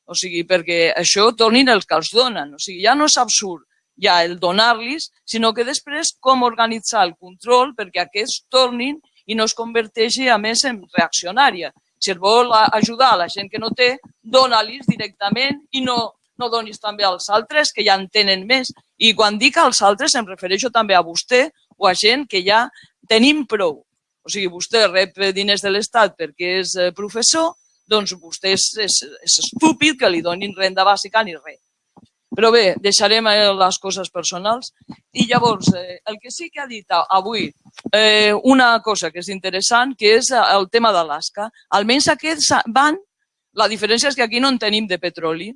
O sigui, perquè això tornin els que els donen. O sigui, ja no és absurd ja el donar-los, sinó que després com organitzar el control perquè aquests tornin i no es converteixi a més en reaccionària. Si es vol ajudar a la gent que no té, dona-los directament i no, no donis també als altres que ja en tenen més. I quan dic als altres em refereixo també a vostè o a gent que ja tenim prou. O sigui, vostè rep diners de l'Estat perquè és eh, professor, doncs vostè és, és, és estúpid que li donin renda bàsica ni res. Però bé, deixarem eh, les coses personals. I llavors, eh, el que sí que ha dit avui, eh, una cosa que és interessant, que és eh, el tema d'Alaska. Almenys aquests van, la diferència és que aquí no en tenim de petroli.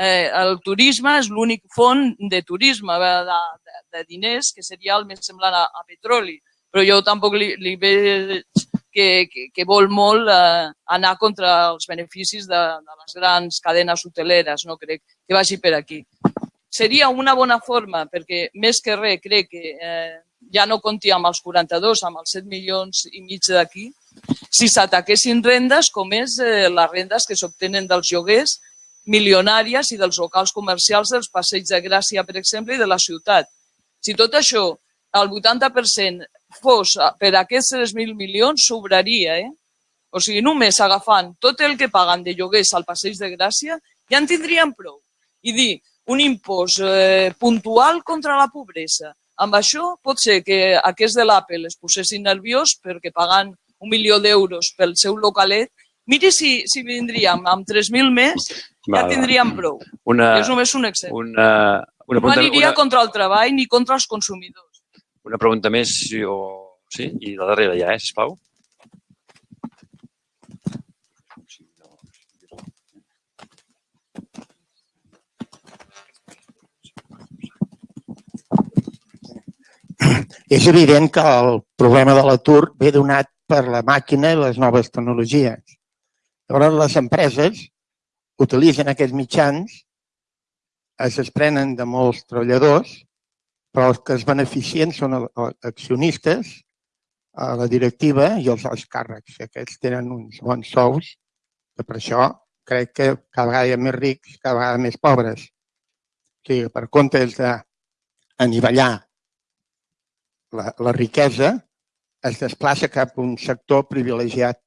Eh, el turisme és l'únic font de turisme, de, de, de diners, que seria el més semblant a, a petroli. Però jo tampoc li, li veig que, que, que vol molt eh, anar contra els beneficis de, de les grans cadenes hoteleres, no crec que vagi per aquí. Seria una bona forma, perquè més que res crec que eh, ja no compti amb els 42, amb els 7 milions i mig d'aquí, si s'ataquessin rendes com és eh, les rendes que s'obtenen dels lloguers milionàries i dels locals comercials dels passeigs de Gràcia, per exemple, i de la ciutat. Si tot això, el 80% fos per aquests 3.000 milions, sobraria, eh? O sigui, només agafant tot el que paguen de lloguers al Passeig de Gràcia, ja en tindrien prou. I dir, un impost eh, puntual contra la pobresa. Amb això pot ser que aquests de l'Apple es posessin nerviós perquè pagant un milió d'euros pel seu localet. Miri si, si vindríem amb 3.000 més, ja tindríem prou. Una, és només un exemple. Una, una no aniria una... contra el treball ni contra els consumidors. Una pregunta més, o... sí? I la darrera ja, eh, sisplau. És evident que el problema de l'atur ve donat per la màquina i les noves tecnologies. Llavors, les empreses utilitzen aquests mitjans, es desprenen de molts treballadors però els que es beneficien són accionistes, a la directiva i els alts càrrecs. Aquests tenen uns bons sous, que per això crec que cada vegada hi ha més rics, cada vegada més pobres. O sigui, per comptes d'anivellar la, la riquesa, es desplaça cap a un sector privilegiat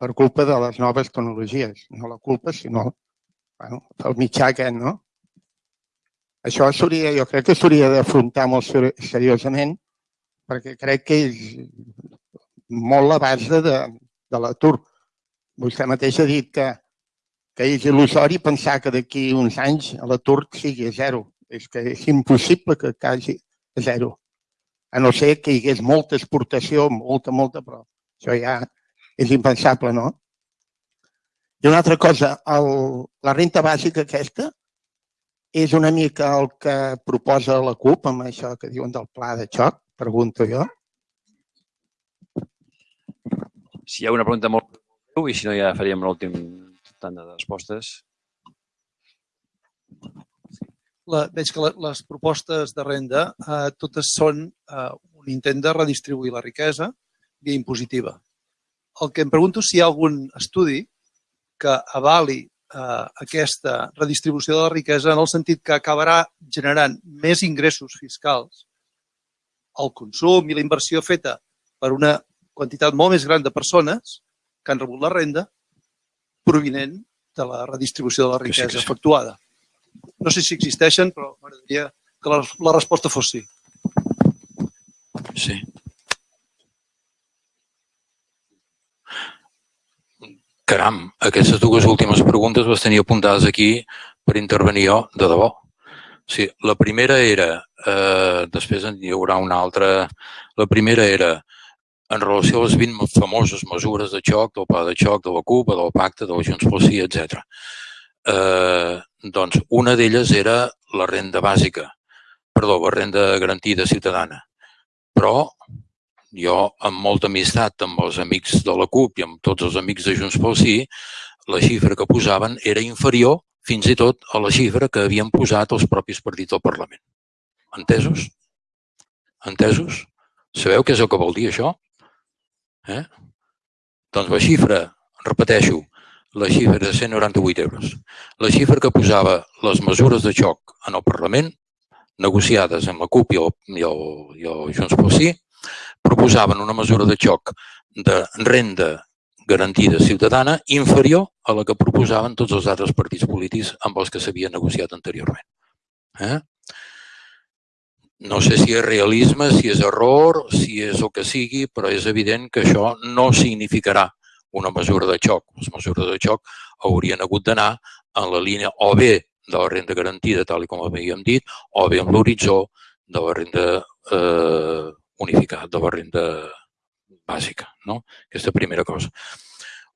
per culpa de les noves tecnologies. No la culpa, sinó bueno, el mitjà aquest, no? Això s'hauria, jo crec que s'hauria d'afrontar molt seriosament perquè crec que és molt la base de, de l'atur. Vostè mateix ha dit que, que és il·lusori pensar que d'aquí uns anys l'atur sigui a zero. És que és impossible que cagi a zero. A no ser que hi hagués molta exportació, molta, molta, però això ja és impensable, no? I una altra cosa, el, la renta bàsica aquesta, és una mica el que proposa la CUP amb això que diuen del pla de xoc, pregunto jo. Si hi ha una pregunta molt breu i si no ja faríem l'últim tant de respostes. La, veig que la, les propostes de renda eh, totes són eh, un intent de redistribuir la riquesa via impositiva. El que em pregunto si hi ha algun estudi que avali eh, aquesta redistribució de la riquesa en el sentit que acabarà generant més ingressos fiscals el consum i la inversió feta per una quantitat molt més gran de persones que han rebut la renda provinent de la redistribució de la riquesa sí, sí. efectuada. No sé si existeixen, però m'agradaria que la, la resposta fos sí. Sí. Caram, aquestes dues últimes preguntes les tenia apuntades aquí per intervenir jo, de debò. Sí, la primera era, eh, després hi haurà una altra, la primera era en relació a les 20 famoses mesures de xoc, del pla de xoc, de la CUP, del pacte, de la Junts pel Sí, etc. Eh, doncs una d'elles era la renda bàsica, perdó, la renda garantida ciutadana. Però jo, amb molta amistat amb els amics de la CUP i amb tots els amics de Junts pel Sí, la xifra que posaven era inferior fins i tot a la xifra que havien posat els propis partits del Parlament. Entesos? Entesos? Sabeu què és el que vol dir això? Eh? Doncs la xifra, repeteixo, la xifra de 198 euros. La xifra que posava les mesures de xoc en el Parlament, negociades amb la CUP i el, i el, i el Junts pel Sí, proposaven una mesura de xoc de renda garantida ciutadana inferior a la que proposaven tots els altres partits polítics amb els que s'havia negociat anteriorment. Eh? No sé si és realisme, si és error, si és el que sigui, però és evident que això no significarà una mesura de xoc. Les mesures de xoc haurien hagut d'anar en la línia o bé de la renda garantida, tal com havíem dit, o bé amb l'horitzó de la renda eh, unificada, de la renda bàsica. No? Aquesta primera cosa.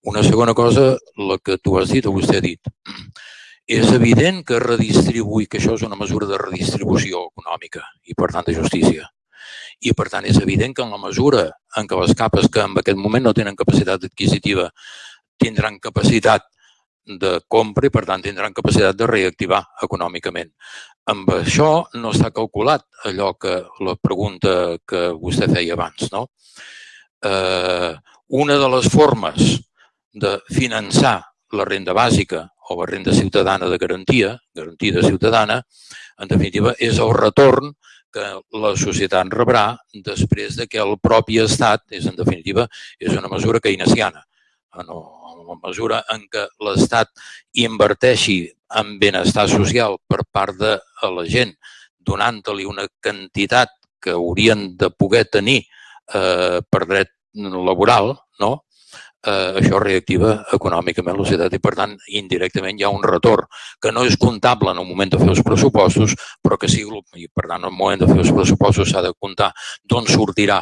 Una segona cosa, la que tu has dit o vostè ha dit. És evident que redistribuir, que això és una mesura de redistribució econòmica i, per tant, de justícia. I, per tant, és evident que en la mesura en què les capes que en aquest moment no tenen capacitat adquisitiva tindran capacitat de compra i, per tant, tindran capacitat de reactivar econòmicament. Amb això no està calculat allò que la pregunta que vostè feia abans. No? Eh, una de les formes de finançar la renda bàsica o la renda ciutadana de garantia, garantida ciutadana, en definitiva, és el retorn que la societat rebrà després de que el propi Estat, és en definitiva, és una mesura keynesiana. En la mesura en què l'Estat inverteixi en benestar social per part de la gent, donant-li una quantitat que haurien de poder tenir eh, per dret laboral, no? eh, això reactiva econòmicament la societat i, per tant, indirectament hi ha un retorn que no és comptable en el moment de fer els pressupostos, però que sí, i per tant, en el moment de fer els pressupostos s'ha de comptar d'on sortirà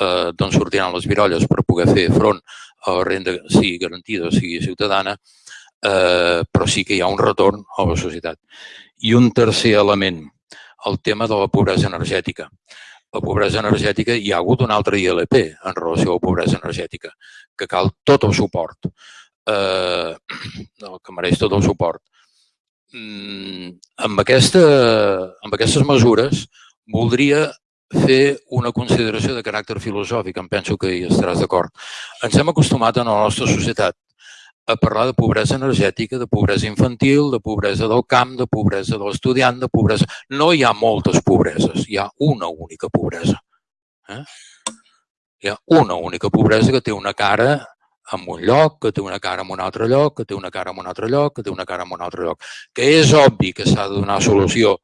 eh, d'on sortiran les virolles per poder fer front la renda, sigui garantida o sigui ciutadana, eh, però sí que hi ha un retorn a la societat. I un tercer element, el tema de la pobresa energètica la pobresa energètica, hi ha hagut un altre ILP en relació a la pobresa energètica, que cal tot el suport, eh, que mereix tot el suport. Mm, amb, aquesta, amb aquestes mesures voldria fer una consideració de caràcter filosòfic, em penso que hi estaràs d'acord. Ens hem acostumat en la nostra societat a parlar de pobresa energètica, de pobresa infantil, de pobresa del camp, de pobresa de l'estudiant, de pobresa... No hi ha moltes pobreses, hi ha una única pobresa. Eh? Hi ha una única pobresa que té una cara en un lloc, que té una cara en un altre lloc, que té una cara en un altre lloc, que té una cara en un altre lloc. Que és obvi que s'ha de donar solució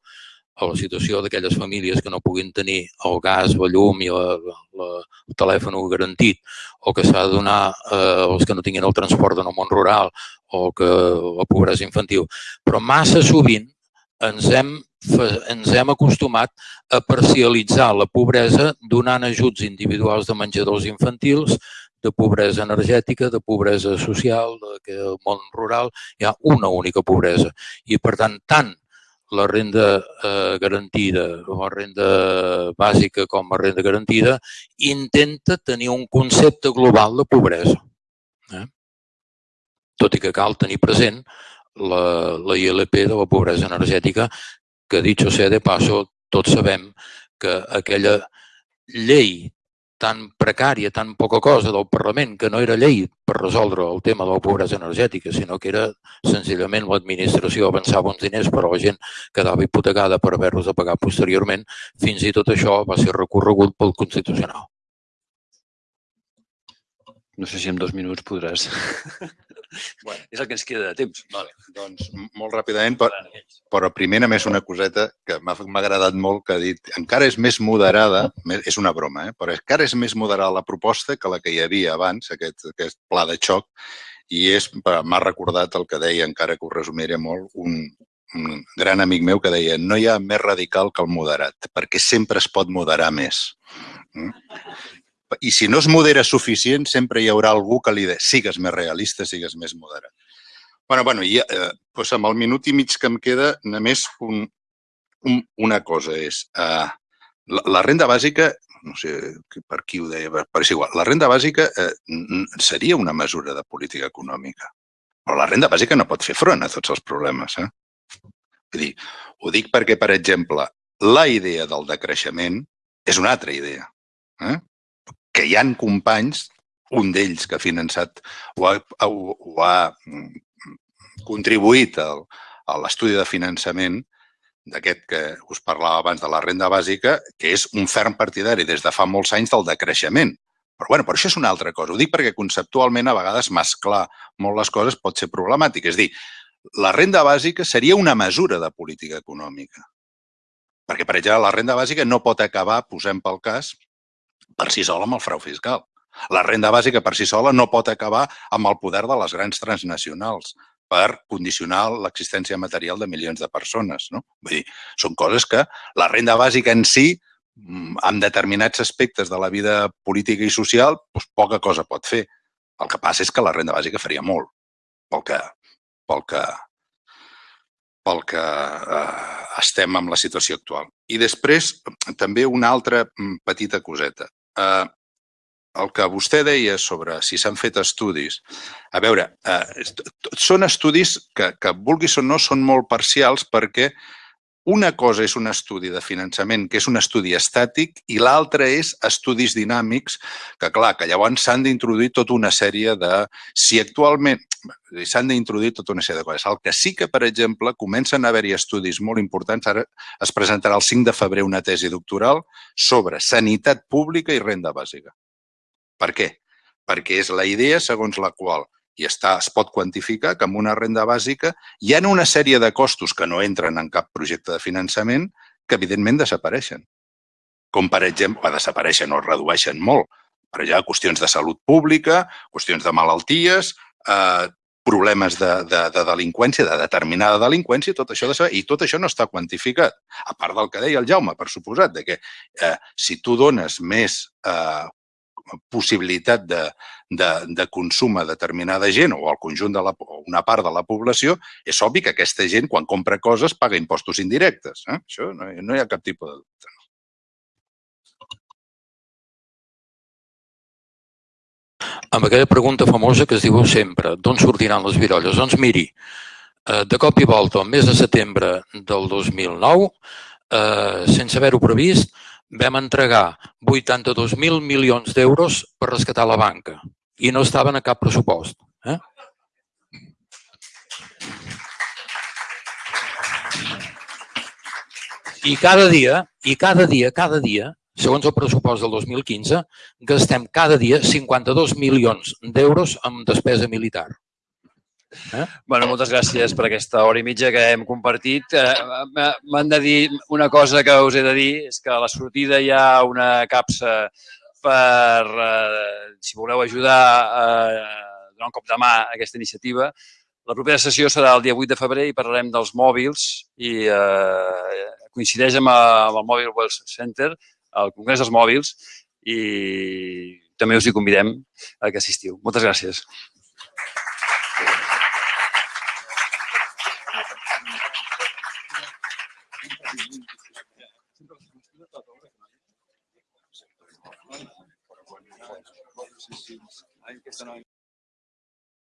a la situació d'aquelles famílies que no puguin tenir el gas, la llum i la, la, el telèfon garantit, o que s'ha de donar eh, als que no tinguin el transport en el món rural, o que la pobresa infantil. Però massa sovint ens hem, ens hem acostumat a parcialitzar la pobresa donant ajuts individuals de menjadors infantils, de pobresa energètica, de pobresa social, de que el món rural hi ha una única pobresa. I, per tant, tant la renda eh, garantida o la renda bàsica com a renda garantida intenta tenir un concepte global de pobresa. Eh? Tot i que cal tenir present la, la ILP de la pobresa energètica, que, dit sea de paso, tots sabem que aquella llei tan precària, tan poca cosa del Parlament, que no era llei per resoldre el tema de la pobresa energètica, sinó que era senzillament l'administració avançava uns diners però la gent quedava hipotecada per haver-los de pagar posteriorment, fins i tot això va ser recorregut pel Constitucional. No sé si en dos minuts podràs... Bueno, <laughs> és el que ens queda de temps. Vale. Doncs molt ràpidament, però, però primer només una coseta que m'ha agradat molt, que ha dit encara és més moderada, és una broma, eh? però encara és més moderada la proposta que la que hi havia abans, aquest, aquest pla de xoc, i m'ha recordat el que deia, encara que ho resumiré molt, un, un gran amic meu que deia no hi ha més radical que el moderat, perquè sempre es pot moderar més. Mm? I si no es modera suficient, sempre hi haurà algú que li de sigues més realista, sigues més moderat. Bueno, bueno, i eh, doncs amb el minut i mig que em queda, només un, un, una cosa és, eh, la, la renda bàsica, no sé per qui ho deia, però és igual, la renda bàsica eh, seria una mesura de política econòmica, però la renda bàsica no pot fer front a tots els problemes. Eh? Vull dir, ho dic perquè, per exemple, la idea del decreixement és una altra idea. Eh? Que hi han companys, un d'ells que ha finançat o ha, o ha contribuït al, a l'estudi de finançament d'aquest que us parlava abans de la renda bàsica, que és un ferm partidari des de fa molts anys del decreixement. Però, bueno, però això és una altra cosa. Ho dic perquè conceptualment a vegades mesclar molt les coses pot ser problemàtic. És dir, la renda bàsica seria una mesura de política econòmica. Perquè, per exemple, la renda bàsica no pot acabar, posem pel cas, per si sola amb el frau fiscal. La renda bàsica per si sola no pot acabar amb el poder de les grans transnacionals per condicionar l'existència material de milions de persones. No? Vull dir, són coses que la renda bàsica en si, mm, en determinats aspectes de la vida política i social, doncs poca cosa pot fer. El que passa és que la renda bàsica faria molt pel que, pel que, pel que eh, estem amb la situació actual. I després, també una altra mm, petita coseta. Eh, el que vostè deia sobre si s'han fet estudis, a veure, eh, són estudis que, que vulguis o no, són molt parcials perquè una cosa és un estudi de finançament, que és un estudi estàtic, i l'altra és estudis dinàmics, que clar, que llavors s'han d'introduir tota una sèrie de... Si actualment s'han d'introduir tota una sèrie de coses. El que sí que, per exemple, comencen a haver-hi estudis molt importants, ara es presentarà el 5 de febrer una tesi doctoral sobre sanitat pública i renda bàsica. Per què? Perquè és la idea segons la qual i està, es pot quantificar que amb una renda bàsica hi ha una sèrie de costos que no entren en cap projecte de finançament que evidentment desapareixen. Com per exemple, desapareixen o redueixen molt. Per exemple, qüestions de salut pública, qüestions de malalties, eh, problemes de, de, de delinqüència, de determinada delinqüència, tot això de saber, i tot això no està quantificat. A part del que deia el Jaume, per suposat, de que eh, si tu dones més eh, possibilitat de, de, de consum a determinada gent o al conjunt de la, una part de la població, és obvi que aquesta gent, quan compra coses, paga impostos indirectes. Eh? Això no, no hi ha cap tipus de dubte. Amb aquella pregunta famosa que es diu sempre, d'on sortiran les virolles? Doncs miri, eh, de cop i volta, el mes de setembre del 2009, eh, sense haver-ho previst, vam entregar 82.000 milions d'euros per rescatar la banca i no estaven a cap pressupost. Eh? I cada dia, i cada dia, cada dia, segons el pressupost del 2015, gastem cada dia 52 milions d'euros en despesa militar. Eh? Bueno, moltes gràcies per aquesta hora i mitja que hem compartit. Eh, M'han de dir una cosa que us he de dir, és que a la sortida hi ha una capsa per, eh, si voleu ajudar a donar un cop de mà a aquesta iniciativa. La propera sessió serà el dia 8 de febrer i parlarem dels mòbils i eh, coincideix amb, amb el Mobile World Center, el Congrés dels Mòbils, i també us hi convidem a que assistiu. Moltes gràcies. que son hoy.